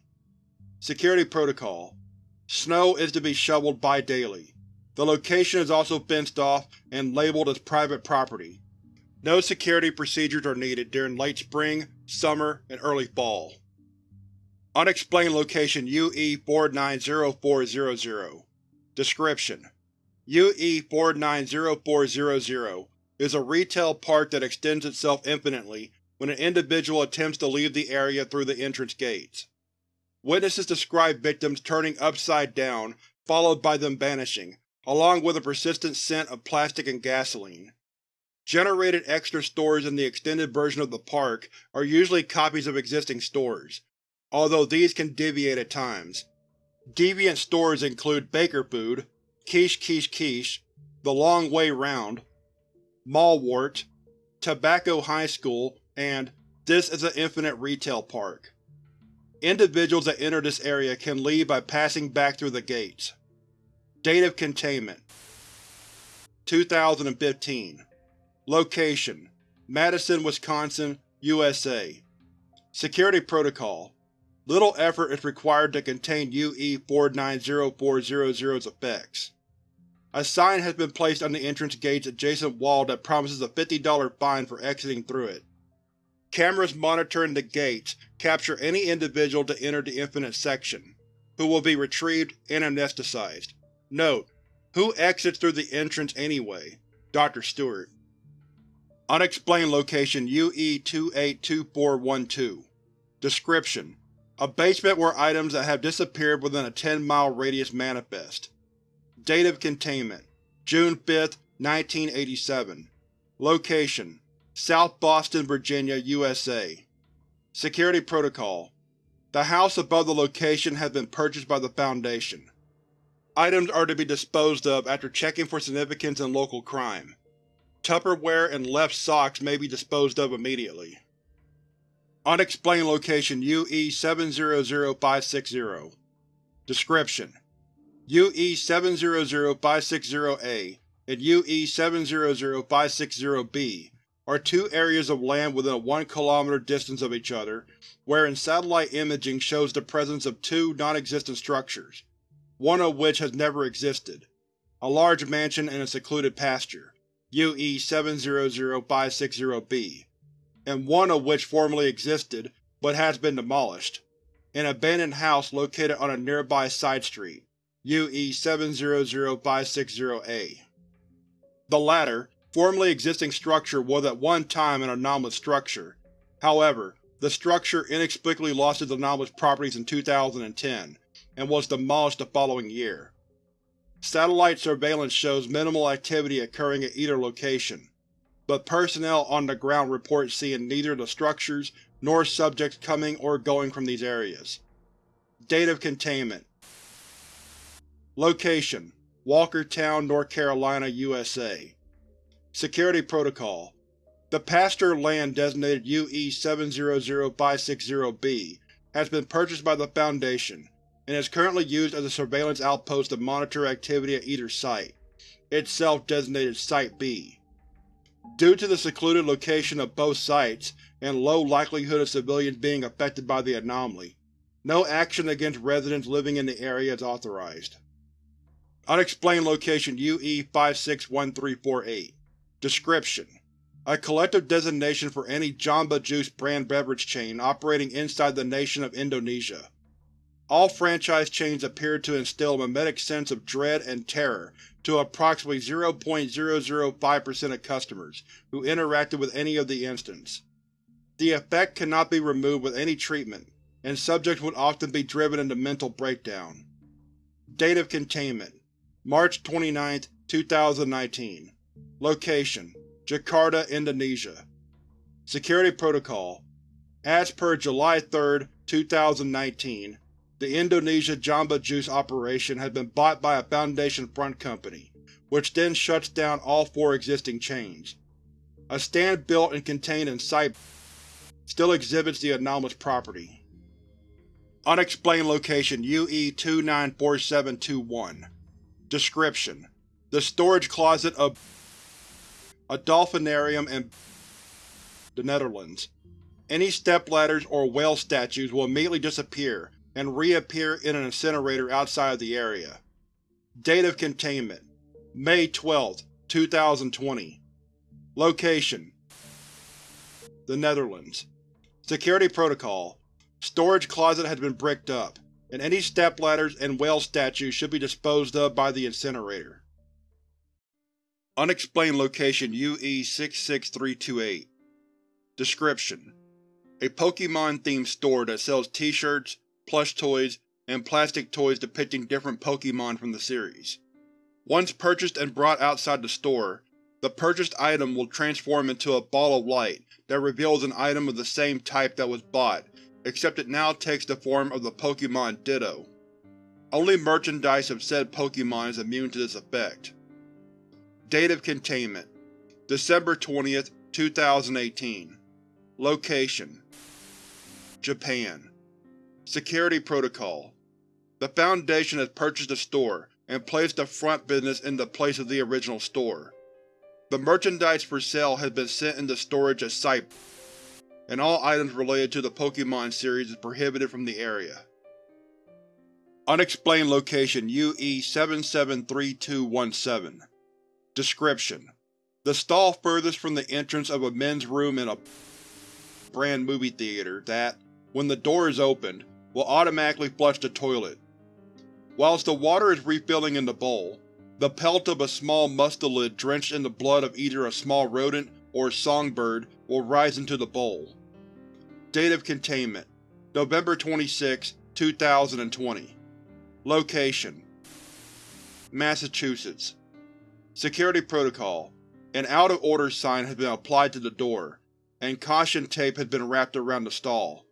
Security Protocol Snow is to be shoveled bi-daily. The location is also fenced off and labeled as private property. No security procedures are needed during late spring, summer, and early fall. Unexplained Location UE-490400 Description: UE-490400 is a retail park that extends itself infinitely when an individual attempts to leave the area through the entrance gates. Witnesses describe victims turning upside down, followed by them vanishing, along with a persistent scent of plastic and gasoline. Generated extra stores in the extended version of the park are usually copies of existing stores, although these can deviate at times. Deviant stores include Baker Food, Quiche Quiche Quiche, The Long Way Round, Mallwart, Tobacco High School, and This is an Infinite Retail Park. Individuals that enter this area can leave by passing back through the gates. Date of Containment 2015 Location: Madison, Wisconsin, USA Security Protocol Little effort is required to contain UE-490400's effects. A sign has been placed on the entrance gate's adjacent wall that promises a $50 fine for exiting through it. Cameras monitoring the gates capture any individual to enter the Infinite Section, who will be retrieved and amnesticized. Note: Who exits through the entrance anyway? Dr. Stewart. Unexplained Location UE-282412 Description: A basement where items that have disappeared within a 10-mile radius manifest. Date of Containment: June 5, 1987 Location: South Boston, Virginia, USA Security Protocol The house above the location has been purchased by the Foundation. Items are to be disposed of after checking for significance in local crime. Tupperware and left socks may be disposed of immediately. Unexplained Location UE-700560 Description: UE-700560-A and UE-700560-B are two areas of land within a 1 km distance of each other, wherein satellite imaging shows the presence of two non-existent structures, one of which has never existed, a large mansion and a secluded pasture. UE-700560-B, and one of which formerly existed but has been demolished, an abandoned house located on a nearby side street. UE-700560-A. The latter, formerly existing structure was at one time an anomalous structure. However, the structure inexplicably lost its anomalous properties in 2010, and was demolished the following year. Satellite surveillance shows minimal activity occurring at either location, but personnel on the ground report seeing neither the structures nor subjects coming or going from these areas. Date of Containment Location: Walkertown, North Carolina, USA Security Protocol The pasture land designated UE-700560-B has been purchased by the Foundation and is currently used as a surveillance outpost to monitor activity at either site, itself designated Site-B. Due to the secluded location of both sites and low likelihood of civilians being affected by the anomaly, no action against residents living in the area is authorized. Unexplained Location UE-561348 Description: A collective designation for any Jamba Juice brand beverage chain operating inside the nation of Indonesia. All franchise chains appear to instill a memetic sense of dread and terror to approximately 0.005% of customers who interacted with any of the instance. The effect cannot be removed with any treatment, and subjects would often be driven into mental breakdown. Date of Containment March 29, 2019 Location: Jakarta, Indonesia Security Protocol As per July 3, 2019, the Indonesia Jamba Juice operation has been bought by a Foundation front company, which then shuts down all four existing chains. A stand built and contained in Site still exhibits the anomalous property. Unexplained Location UE-294721 Description: The storage closet of a dolphinarium in the Netherlands. Any stepladders or whale statues will immediately disappear and reappear in an incinerator outside of the area. Date of Containment May 12, 2020 Location The Netherlands Security Protocol Storage closet has been bricked up, and any stepladders and whale statues should be disposed of by the incinerator. Unexplained Location UE-66328 Description: A Pokémon-themed store that sells t-shirts, plush toys, and plastic toys depicting different Pokémon from the series. Once purchased and brought outside the store, the purchased item will transform into a ball of light that reveals an item of the same type that was bought, except it now takes the form of the Pokémon Ditto. Only merchandise of said Pokémon is immune to this effect. Date of Containment December 20, 2018 Location Japan Security Protocol The Foundation has purchased a store and placed the front business in the place of the original store. The merchandise for sale has been sent into storage at Site, and all items related to the Pokémon series is prohibited from the area. Unexplained location UE-773217 Description: The stall furthest from the entrance of a men's room in a brand movie theater that, when the door is opened, will automatically flush the toilet. Whilst the water is refilling in the bowl, the pelt of a small mustelid drenched in the blood of either a small rodent or songbird will rise into the bowl. Date of containment: November 26, 2020 Location: Massachusetts Security Protocol: An out-of-order sign has been applied to the door, and caution tape has been wrapped around the stall.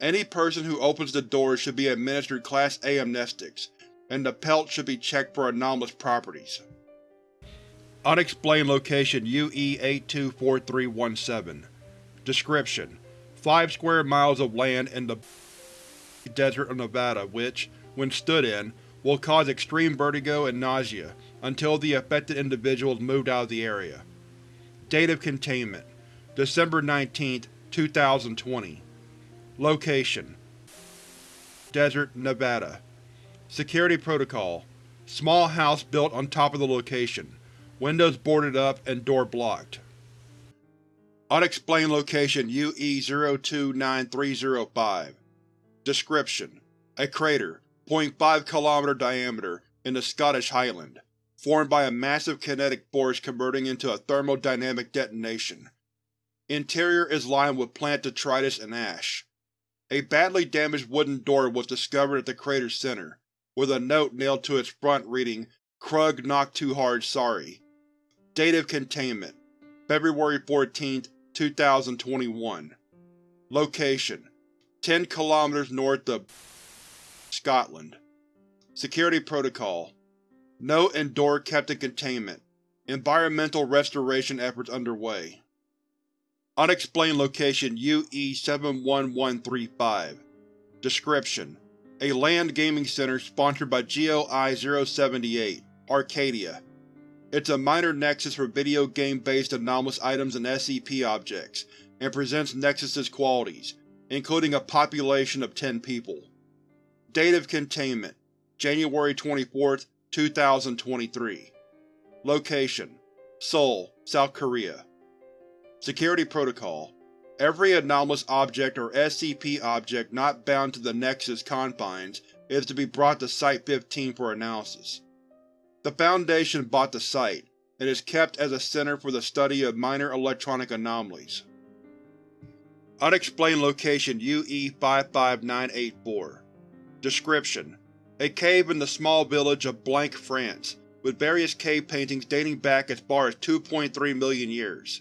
Any person who opens the doors should be administered Class A amnestics, and the pelt should be checked for anomalous properties. Unexplained location UE-824317 Description: Five square miles of land in the desert of Nevada which, when stood in, will cause extreme vertigo and nausea until the affected individual is moved out of the area. Date of containment: December 19, 2020 Location: Desert, Nevada Security Protocol: Small house built on top of the location. Windows boarded up and door blocked. Unexplained location UE-029305 Description: A crater, 0.5 km diameter, in the Scottish Highland, formed by a massive kinetic force converting into a thermodynamic detonation. Interior is lined with plant detritus and ash. A badly damaged wooden door was discovered at the crater's center, with a note nailed to its front reading Krug knocked too hard sorry. Date of containment: February 14, 2021 Location: 10 km north of Scotland Security Protocol Note and door kept in containment. Environmental restoration efforts underway. Unexplained location UE-71135 Description: A LAN gaming center sponsored by GeoEye-078, Arcadia. It's a minor nexus for video game-based anomalous items and SCP objects, and presents Nexus's qualities, including a population of 10 people. Date of containment: January 24, 2023 Location: Seoul, South Korea Security Protocol Every anomalous object or SCP object not bound to the Nexus confines is to be brought to Site-15 for analysis. The Foundation bought the site, and is kept as a center for the study of minor electronic anomalies. Unexplained location UE-55984 Description: A cave in the small village of Blank, France, with various cave paintings dating back as far as 2.3 million years.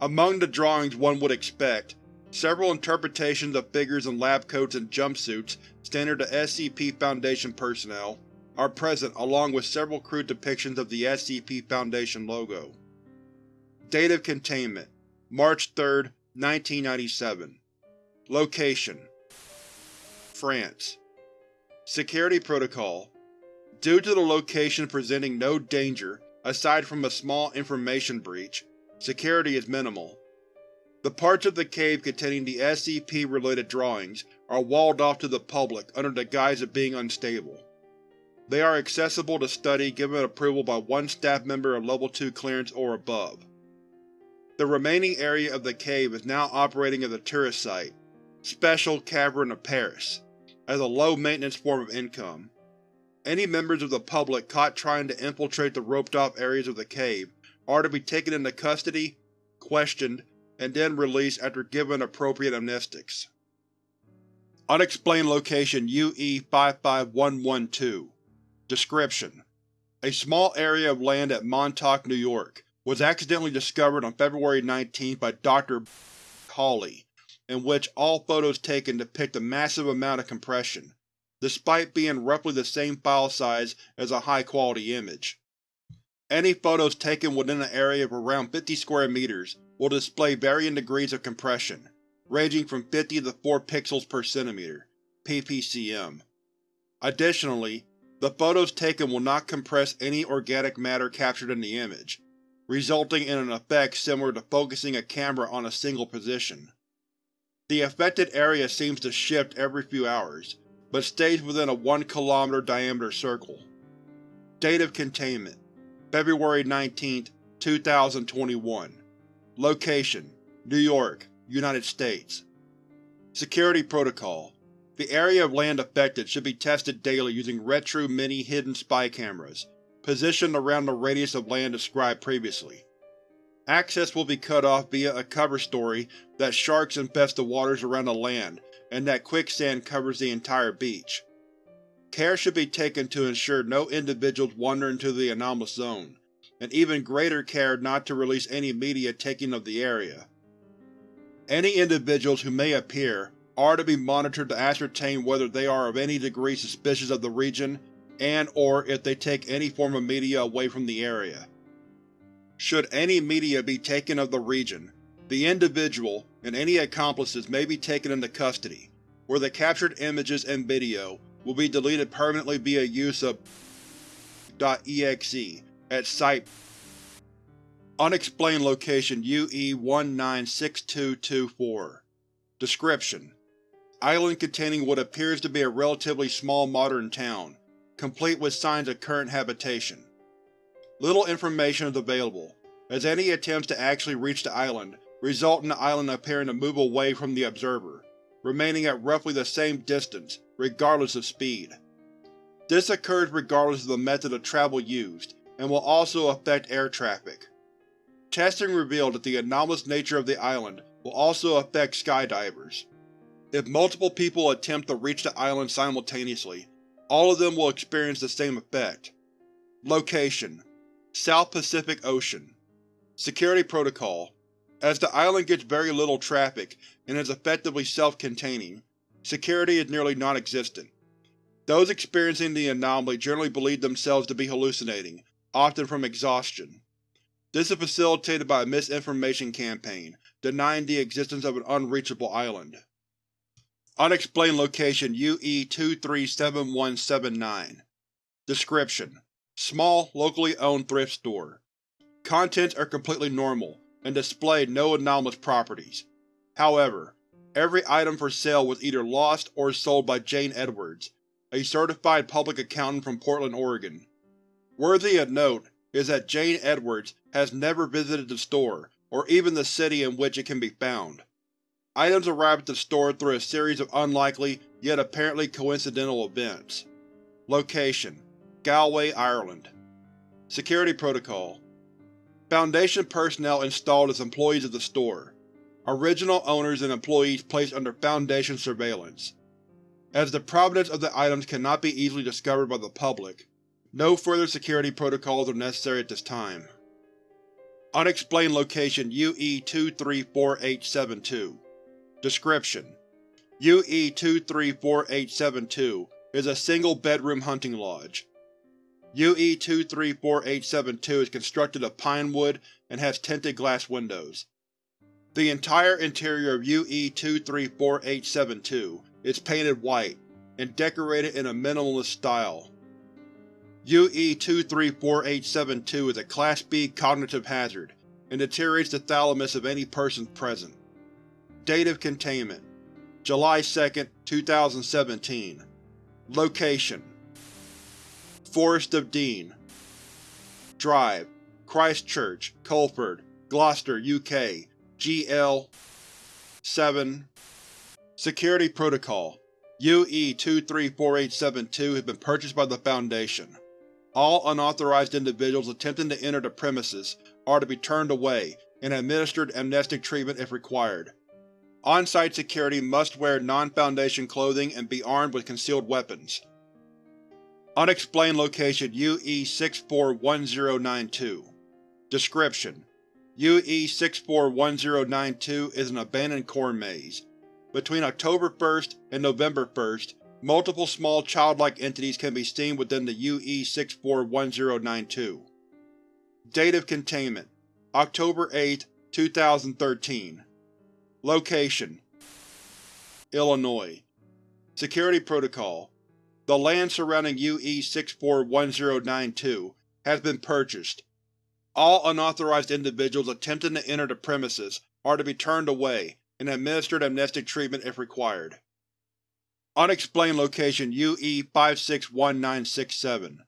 Among the drawings one would expect, several interpretations of figures in lab coats and jumpsuits standard to SCP Foundation personnel are present along with several crude depictions of the SCP Foundation logo. Date of containment: March 3, 1997 Location: France Security Protocol Due to the location presenting no danger aside from a small information breach, Security is minimal. The parts of the cave containing the SCP-related drawings are walled off to the public under the guise of being unstable. They are accessible to study given approval by one staff member of Level 2 clearance or above. The remaining area of the cave is now operating as a tourist site, Special Cavern of Paris, as a low-maintenance form of income. Any members of the public caught trying to infiltrate the roped-off areas of the cave are to be taken into custody, questioned, and then released after given appropriate amnestics. Unexplained location UE-55112 Description: A small area of land at Montauk, New York, was accidentally discovered on February 19 by Dr. Hawley, in which all photos taken depict a massive amount of compression, despite being roughly the same file size as a high-quality image. Any photos taken within an area of around 50 square meters will display varying degrees of compression, ranging from 50 to 4 pixels per centimeter ppcm. Additionally, the photos taken will not compress any organic matter captured in the image, resulting in an effect similar to focusing a camera on a single position. The affected area seems to shift every few hours, but stays within a 1 km diameter circle. Date of containment: February 19, 2021 Location: New York, United States Security Protocol The area of land affected should be tested daily using Retro Mini hidden spy cameras, positioned around the radius of land described previously. Access will be cut off via a cover story that sharks infest the waters around the land and that quicksand covers the entire beach. Care should be taken to ensure no individuals wander into the anomalous zone, and even greater care not to release any media taking of the area. Any individuals who may appear are to be monitored to ascertain whether they are of any degree suspicious of the region and or if they take any form of media away from the area. Should any media be taken of the region, the individual and any accomplices may be taken into custody, where the captured images and video will be deleted permanently via use of .exe at Site. Unexplained Location UE-196224 Description: Island containing what appears to be a relatively small modern town, complete with signs of current habitation. Little information is available, as any attempts to actually reach the island result in the island appearing to move away from the observer, remaining at roughly the same distance, regardless of speed. This occurs regardless of the method of travel used, and will also affect air traffic. Testing revealed that the anomalous nature of the island will also affect skydivers. If multiple people attempt to reach the island simultaneously, all of them will experience the same effect. Location: South Pacific Ocean Security Protocol As the island gets very little traffic and is effectively self-containing, security is nearly non-existent. Those experiencing the anomaly generally believe themselves to be hallucinating, often from exhaustion. This is facilitated by a misinformation campaign, denying the existence of an unreachable island. Unexplained Location UE-237179 Description: Small, locally owned thrift store. Contents are completely normal, and display no anomalous properties. However, every item for sale was either lost or sold by Jane Edwards, a certified public accountant from Portland, Oregon. Worthy of note is that Jane Edwards has never visited the store, or even the city in which it can be found. Items arrive at the store through a series of unlikely, yet apparently coincidental events. Location: Galway, Ireland Security Protocol Foundation personnel installed as employees of the store. Original owners and employees placed under Foundation surveillance. As the provenance of the items cannot be easily discovered by the public, no further security protocols are necessary at this time. Unexplained Location UE-234872 Description: UE-234872 is a single-bedroom hunting lodge. UE-234872 is constructed of pine wood and has tinted glass windows. The entire interior of UE-234872 is painted white, and decorated in a minimalist style. UE-234872 is a Class B cognitive hazard, and deteriorates the thalamus of any person present. Date of containment: July 2, 2017 Location: Forest of Dean Drive, Christchurch, Coleford, Gloucester, UK GL 7 Security Protocol UE-234872 has been purchased by the Foundation. All unauthorized individuals attempting to enter the premises are to be turned away and administered amnestic treatment if required. On-site security must wear non-Foundation clothing and be armed with concealed weapons. Unexplained Location UE-641092 Description: UE-641092 is an abandoned corn maze. Between October 1st and November 1st, multiple small childlike entities can be seen within the UE-641092. Date of containment: October 8, 2013 Location: Illinois Security Protocol The land surrounding UE-641092 has been purchased. All unauthorized individuals attempting to enter the premises are to be turned away and administered amnestic treatment if required. Unexplained location UE-561967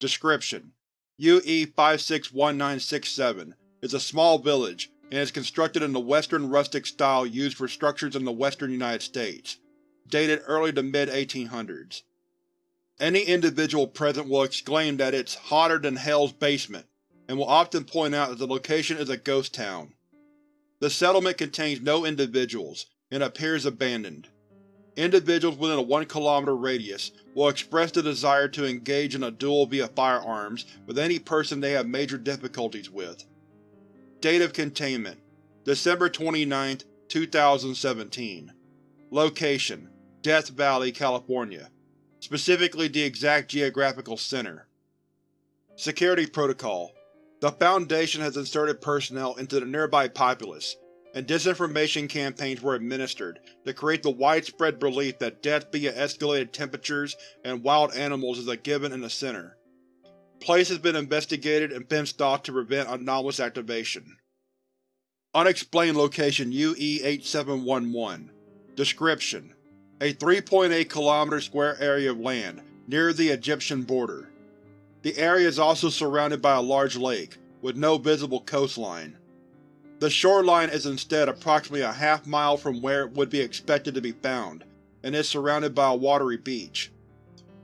Description: UE-561967 is a small village and is constructed in the Western rustic style used for structures in the western United States, dated early to mid-1800s. Any individual present will exclaim that it's hotter than Hell's basement, and will often point out that the location is a ghost town. The settlement contains no individuals, and appears abandoned. Individuals within a 1 km radius will express the desire to engage in a duel via firearms with any person they have major difficulties with. Date of Containment December 29, 2017 Location: Death Valley, California specifically the exact geographical center. Security Protocol The Foundation has inserted personnel into the nearby populace, and disinformation campaigns were administered to create the widespread belief that death via escalated temperatures and wild animals is a given in the center. Place has been investigated and fenced off to prevent anomalous activation. Unexplained Location UE-8711 Description: A 3.8 km square area of land, near the Egyptian border. The area is also surrounded by a large lake, with no visible coastline. The shoreline is instead approximately a half mile from where it would be expected to be found, and is surrounded by a watery beach.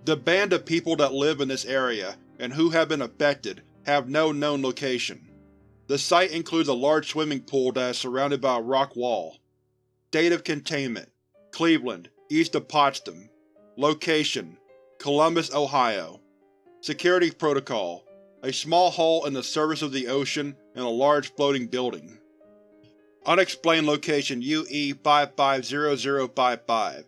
The band of people that live in this area, and who have been affected, have no known location. The site includes a large swimming pool that is surrounded by a rock wall. Date of Containment Cleveland, east of Potsdam Location: Columbus, Ohio Security Protocol. A small hull in the surface of the ocean and a large floating building. Unexplained Location UE-550055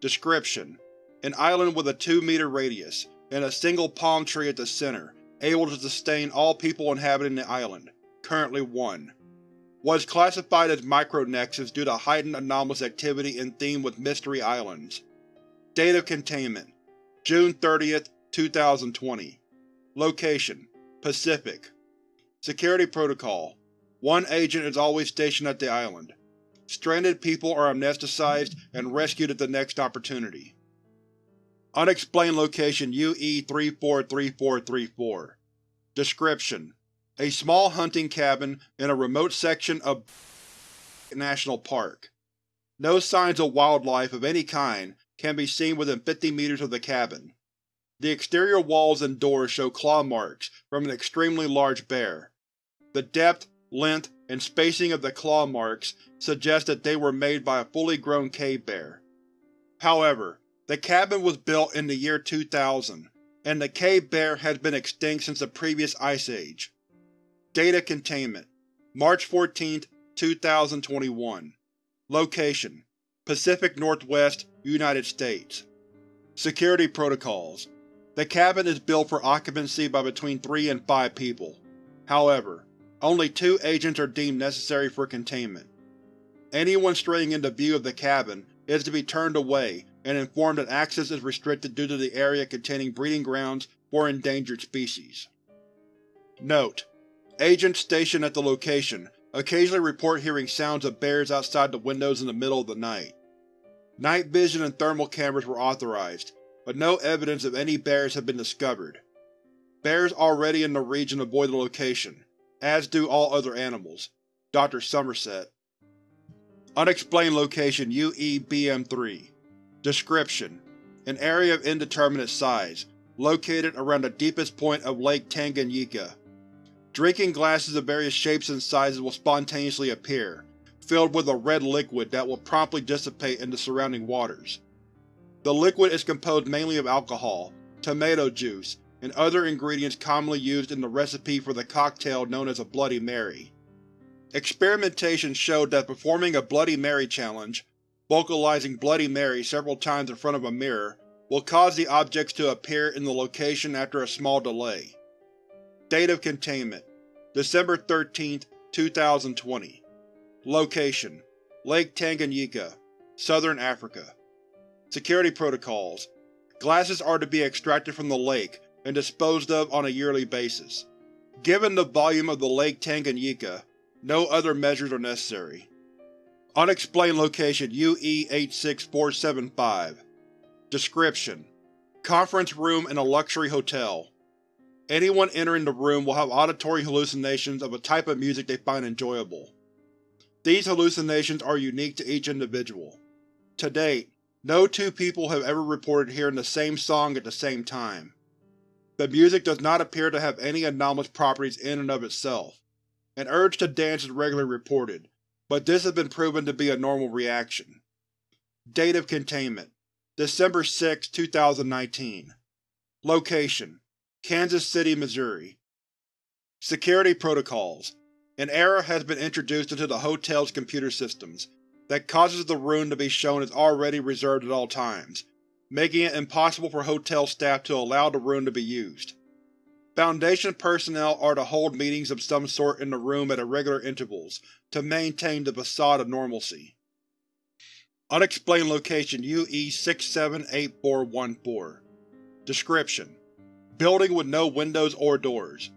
Description: An island with a 2 meter radius, and a single palm tree at the center, able to sustain all people inhabiting the island, currently 1 was classified as Micronexus due to heightened anomalous activity in theme with Mystery Islands. Date of Containment. June 30, 2020 Location: Pacific Security Protocol One agent is always stationed at the island. Stranded people are amnesticized and rescued at the next opportunity. Unexplained Location UE-343434 Description: a small hunting cabin in a remote section of National Park. No signs of wildlife of any kind can be seen within 50 meters of the cabin. The exterior walls and doors show claw marks from an extremely large bear. The depth, length, and spacing of the claw marks suggest that they were made by a fully grown cave bear. However, the cabin was built in the year 2000, and the cave bear has been extinct since the previous ice age. Data Containment March 14, 2021 Location: Pacific Northwest, United States Security Protocols The cabin is built for occupancy by between 3 and 5 people. However, only two agents are deemed necessary for containment. Anyone straying into view of the cabin is to be turned away and informed that access is restricted due to the area containing breeding grounds for endangered species. Note: Agents stationed at the location occasionally report hearing sounds of bears outside the windows in the middle of the night. Night vision and thermal cameras were authorized, but no evidence of any bears have been discovered. Bears already in the region avoid the location, as do all other animals. Dr. Somerset Unexplained Location UE-BM3 Description: An area of indeterminate size, located around the deepest point of Lake Tanganyika, Drinking glasses of various shapes and sizes will spontaneously appear, filled with a red liquid that will promptly dissipate into surrounding waters. The liquid is composed mainly of alcohol, tomato juice, and other ingredients commonly used in the recipe for the cocktail known as a Bloody Mary. Experimentation showed that performing a Bloody Mary challenge, vocalizing Bloody Mary several times in front of a mirror, will cause the objects to appear in the location after a small delay. Date of Containment December 13, 2020 Location: Lake Tanganyika, Southern Africa Security Protocols Glasses are to be extracted from the lake and disposed of on a yearly basis. Given the volume of the Lake Tanganyika, no other measures are necessary. Unexplained Location UE-86475 Description: Conference room in a luxury hotel. Anyone entering the room will have auditory hallucinations of a type of music they find enjoyable. These hallucinations are unique to each individual. To date, no two people have ever reported hearing the same song at the same time. The music does not appear to have any anomalous properties in and of itself. An urge to dance is regularly reported, but this has been proven to be a normal reaction. Date of Containment December 6, 2019 Location: Kansas City, Missouri Security Protocols An error has been introduced into the hotel's computer systems that causes the room to be shown as already reserved at all times, making it impossible for hotel staff to allow the room to be used. Foundation personnel are to hold meetings of some sort in the room at irregular intervals to maintain the facade of normalcy. Unexplained Location UE-678414 Description: Building with no windows or doors.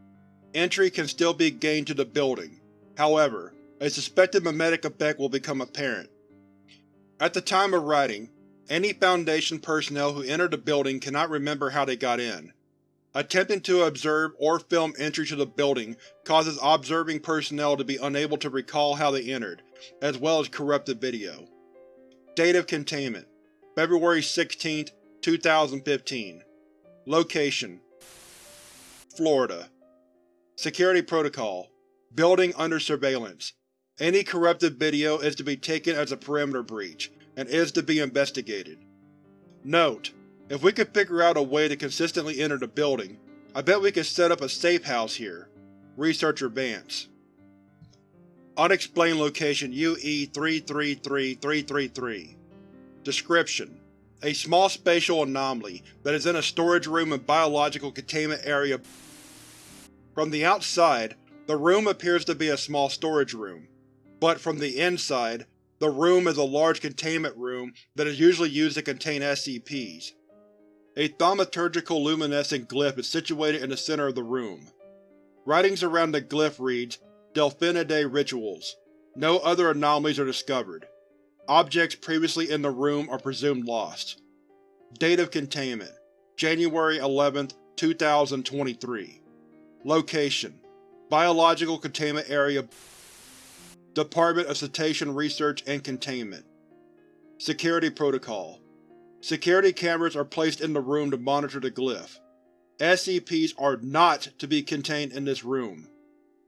Entry can still be gained to the building, however, a suspected memetic effect will become apparent. At the time of writing, any Foundation personnel who entered the building cannot remember how they got in. Attempting to observe or film entry to the building causes observing personnel to be unable to recall how they entered, as well as corrupted video. Date of Containment February 16, 2015 Location Florida Security Protocol Building under surveillance. Any corrupted video is to be taken as a perimeter breach, and is to be investigated. Note: If we could figure out a way to consistently enter the building, I bet we could set up a safe house here. Researcher Vance Unexplained Location UE-333333 Description: A small spatial anomaly that is in a storage room and biological containment area. From the outside, the room appears to be a small storage room, but from the inside, the room is a large containment room that is usually used to contain SCPs. A thaumaturgical luminescent glyph is situated in the center of the room. Writings around the glyph reads, Delphinidae Rituals. No other anomalies are discovered. Objects previously in the room are presumed lost. Date of Containment January 11, 2023 Location Biological Containment Area Department of Cetacean Research and Containment Security Protocol Security cameras are placed in the room to monitor the glyph. SCPs are not to be contained in this room.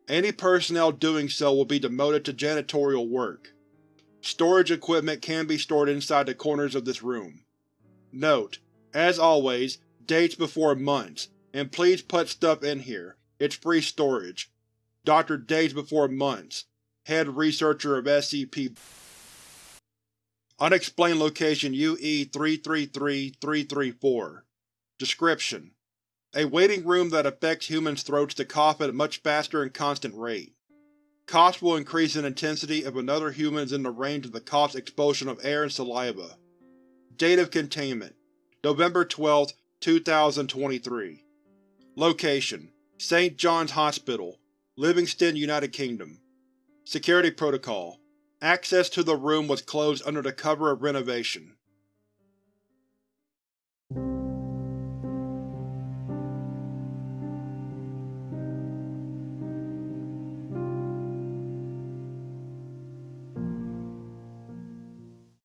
Any personnel doing so will be demoted to janitorial work. Storage equipment can be stored inside the corners of this room. Note: As always, dates before months, and please put stuff in here, it's free storage. Dr. Days Before Months, Head Researcher of SCP Unexplained Location UE-333334 Description: A waiting room that affects humans' throats to cough at a much faster and constant rate. Coughs will increase in intensity if another human is in the range of the cough's expulsion of air and saliva. Date of Containment November 12, 2023 Location St. John's Hospital, Livingston, United Kingdom Security Protocol Access to the room was closed under the cover of renovation.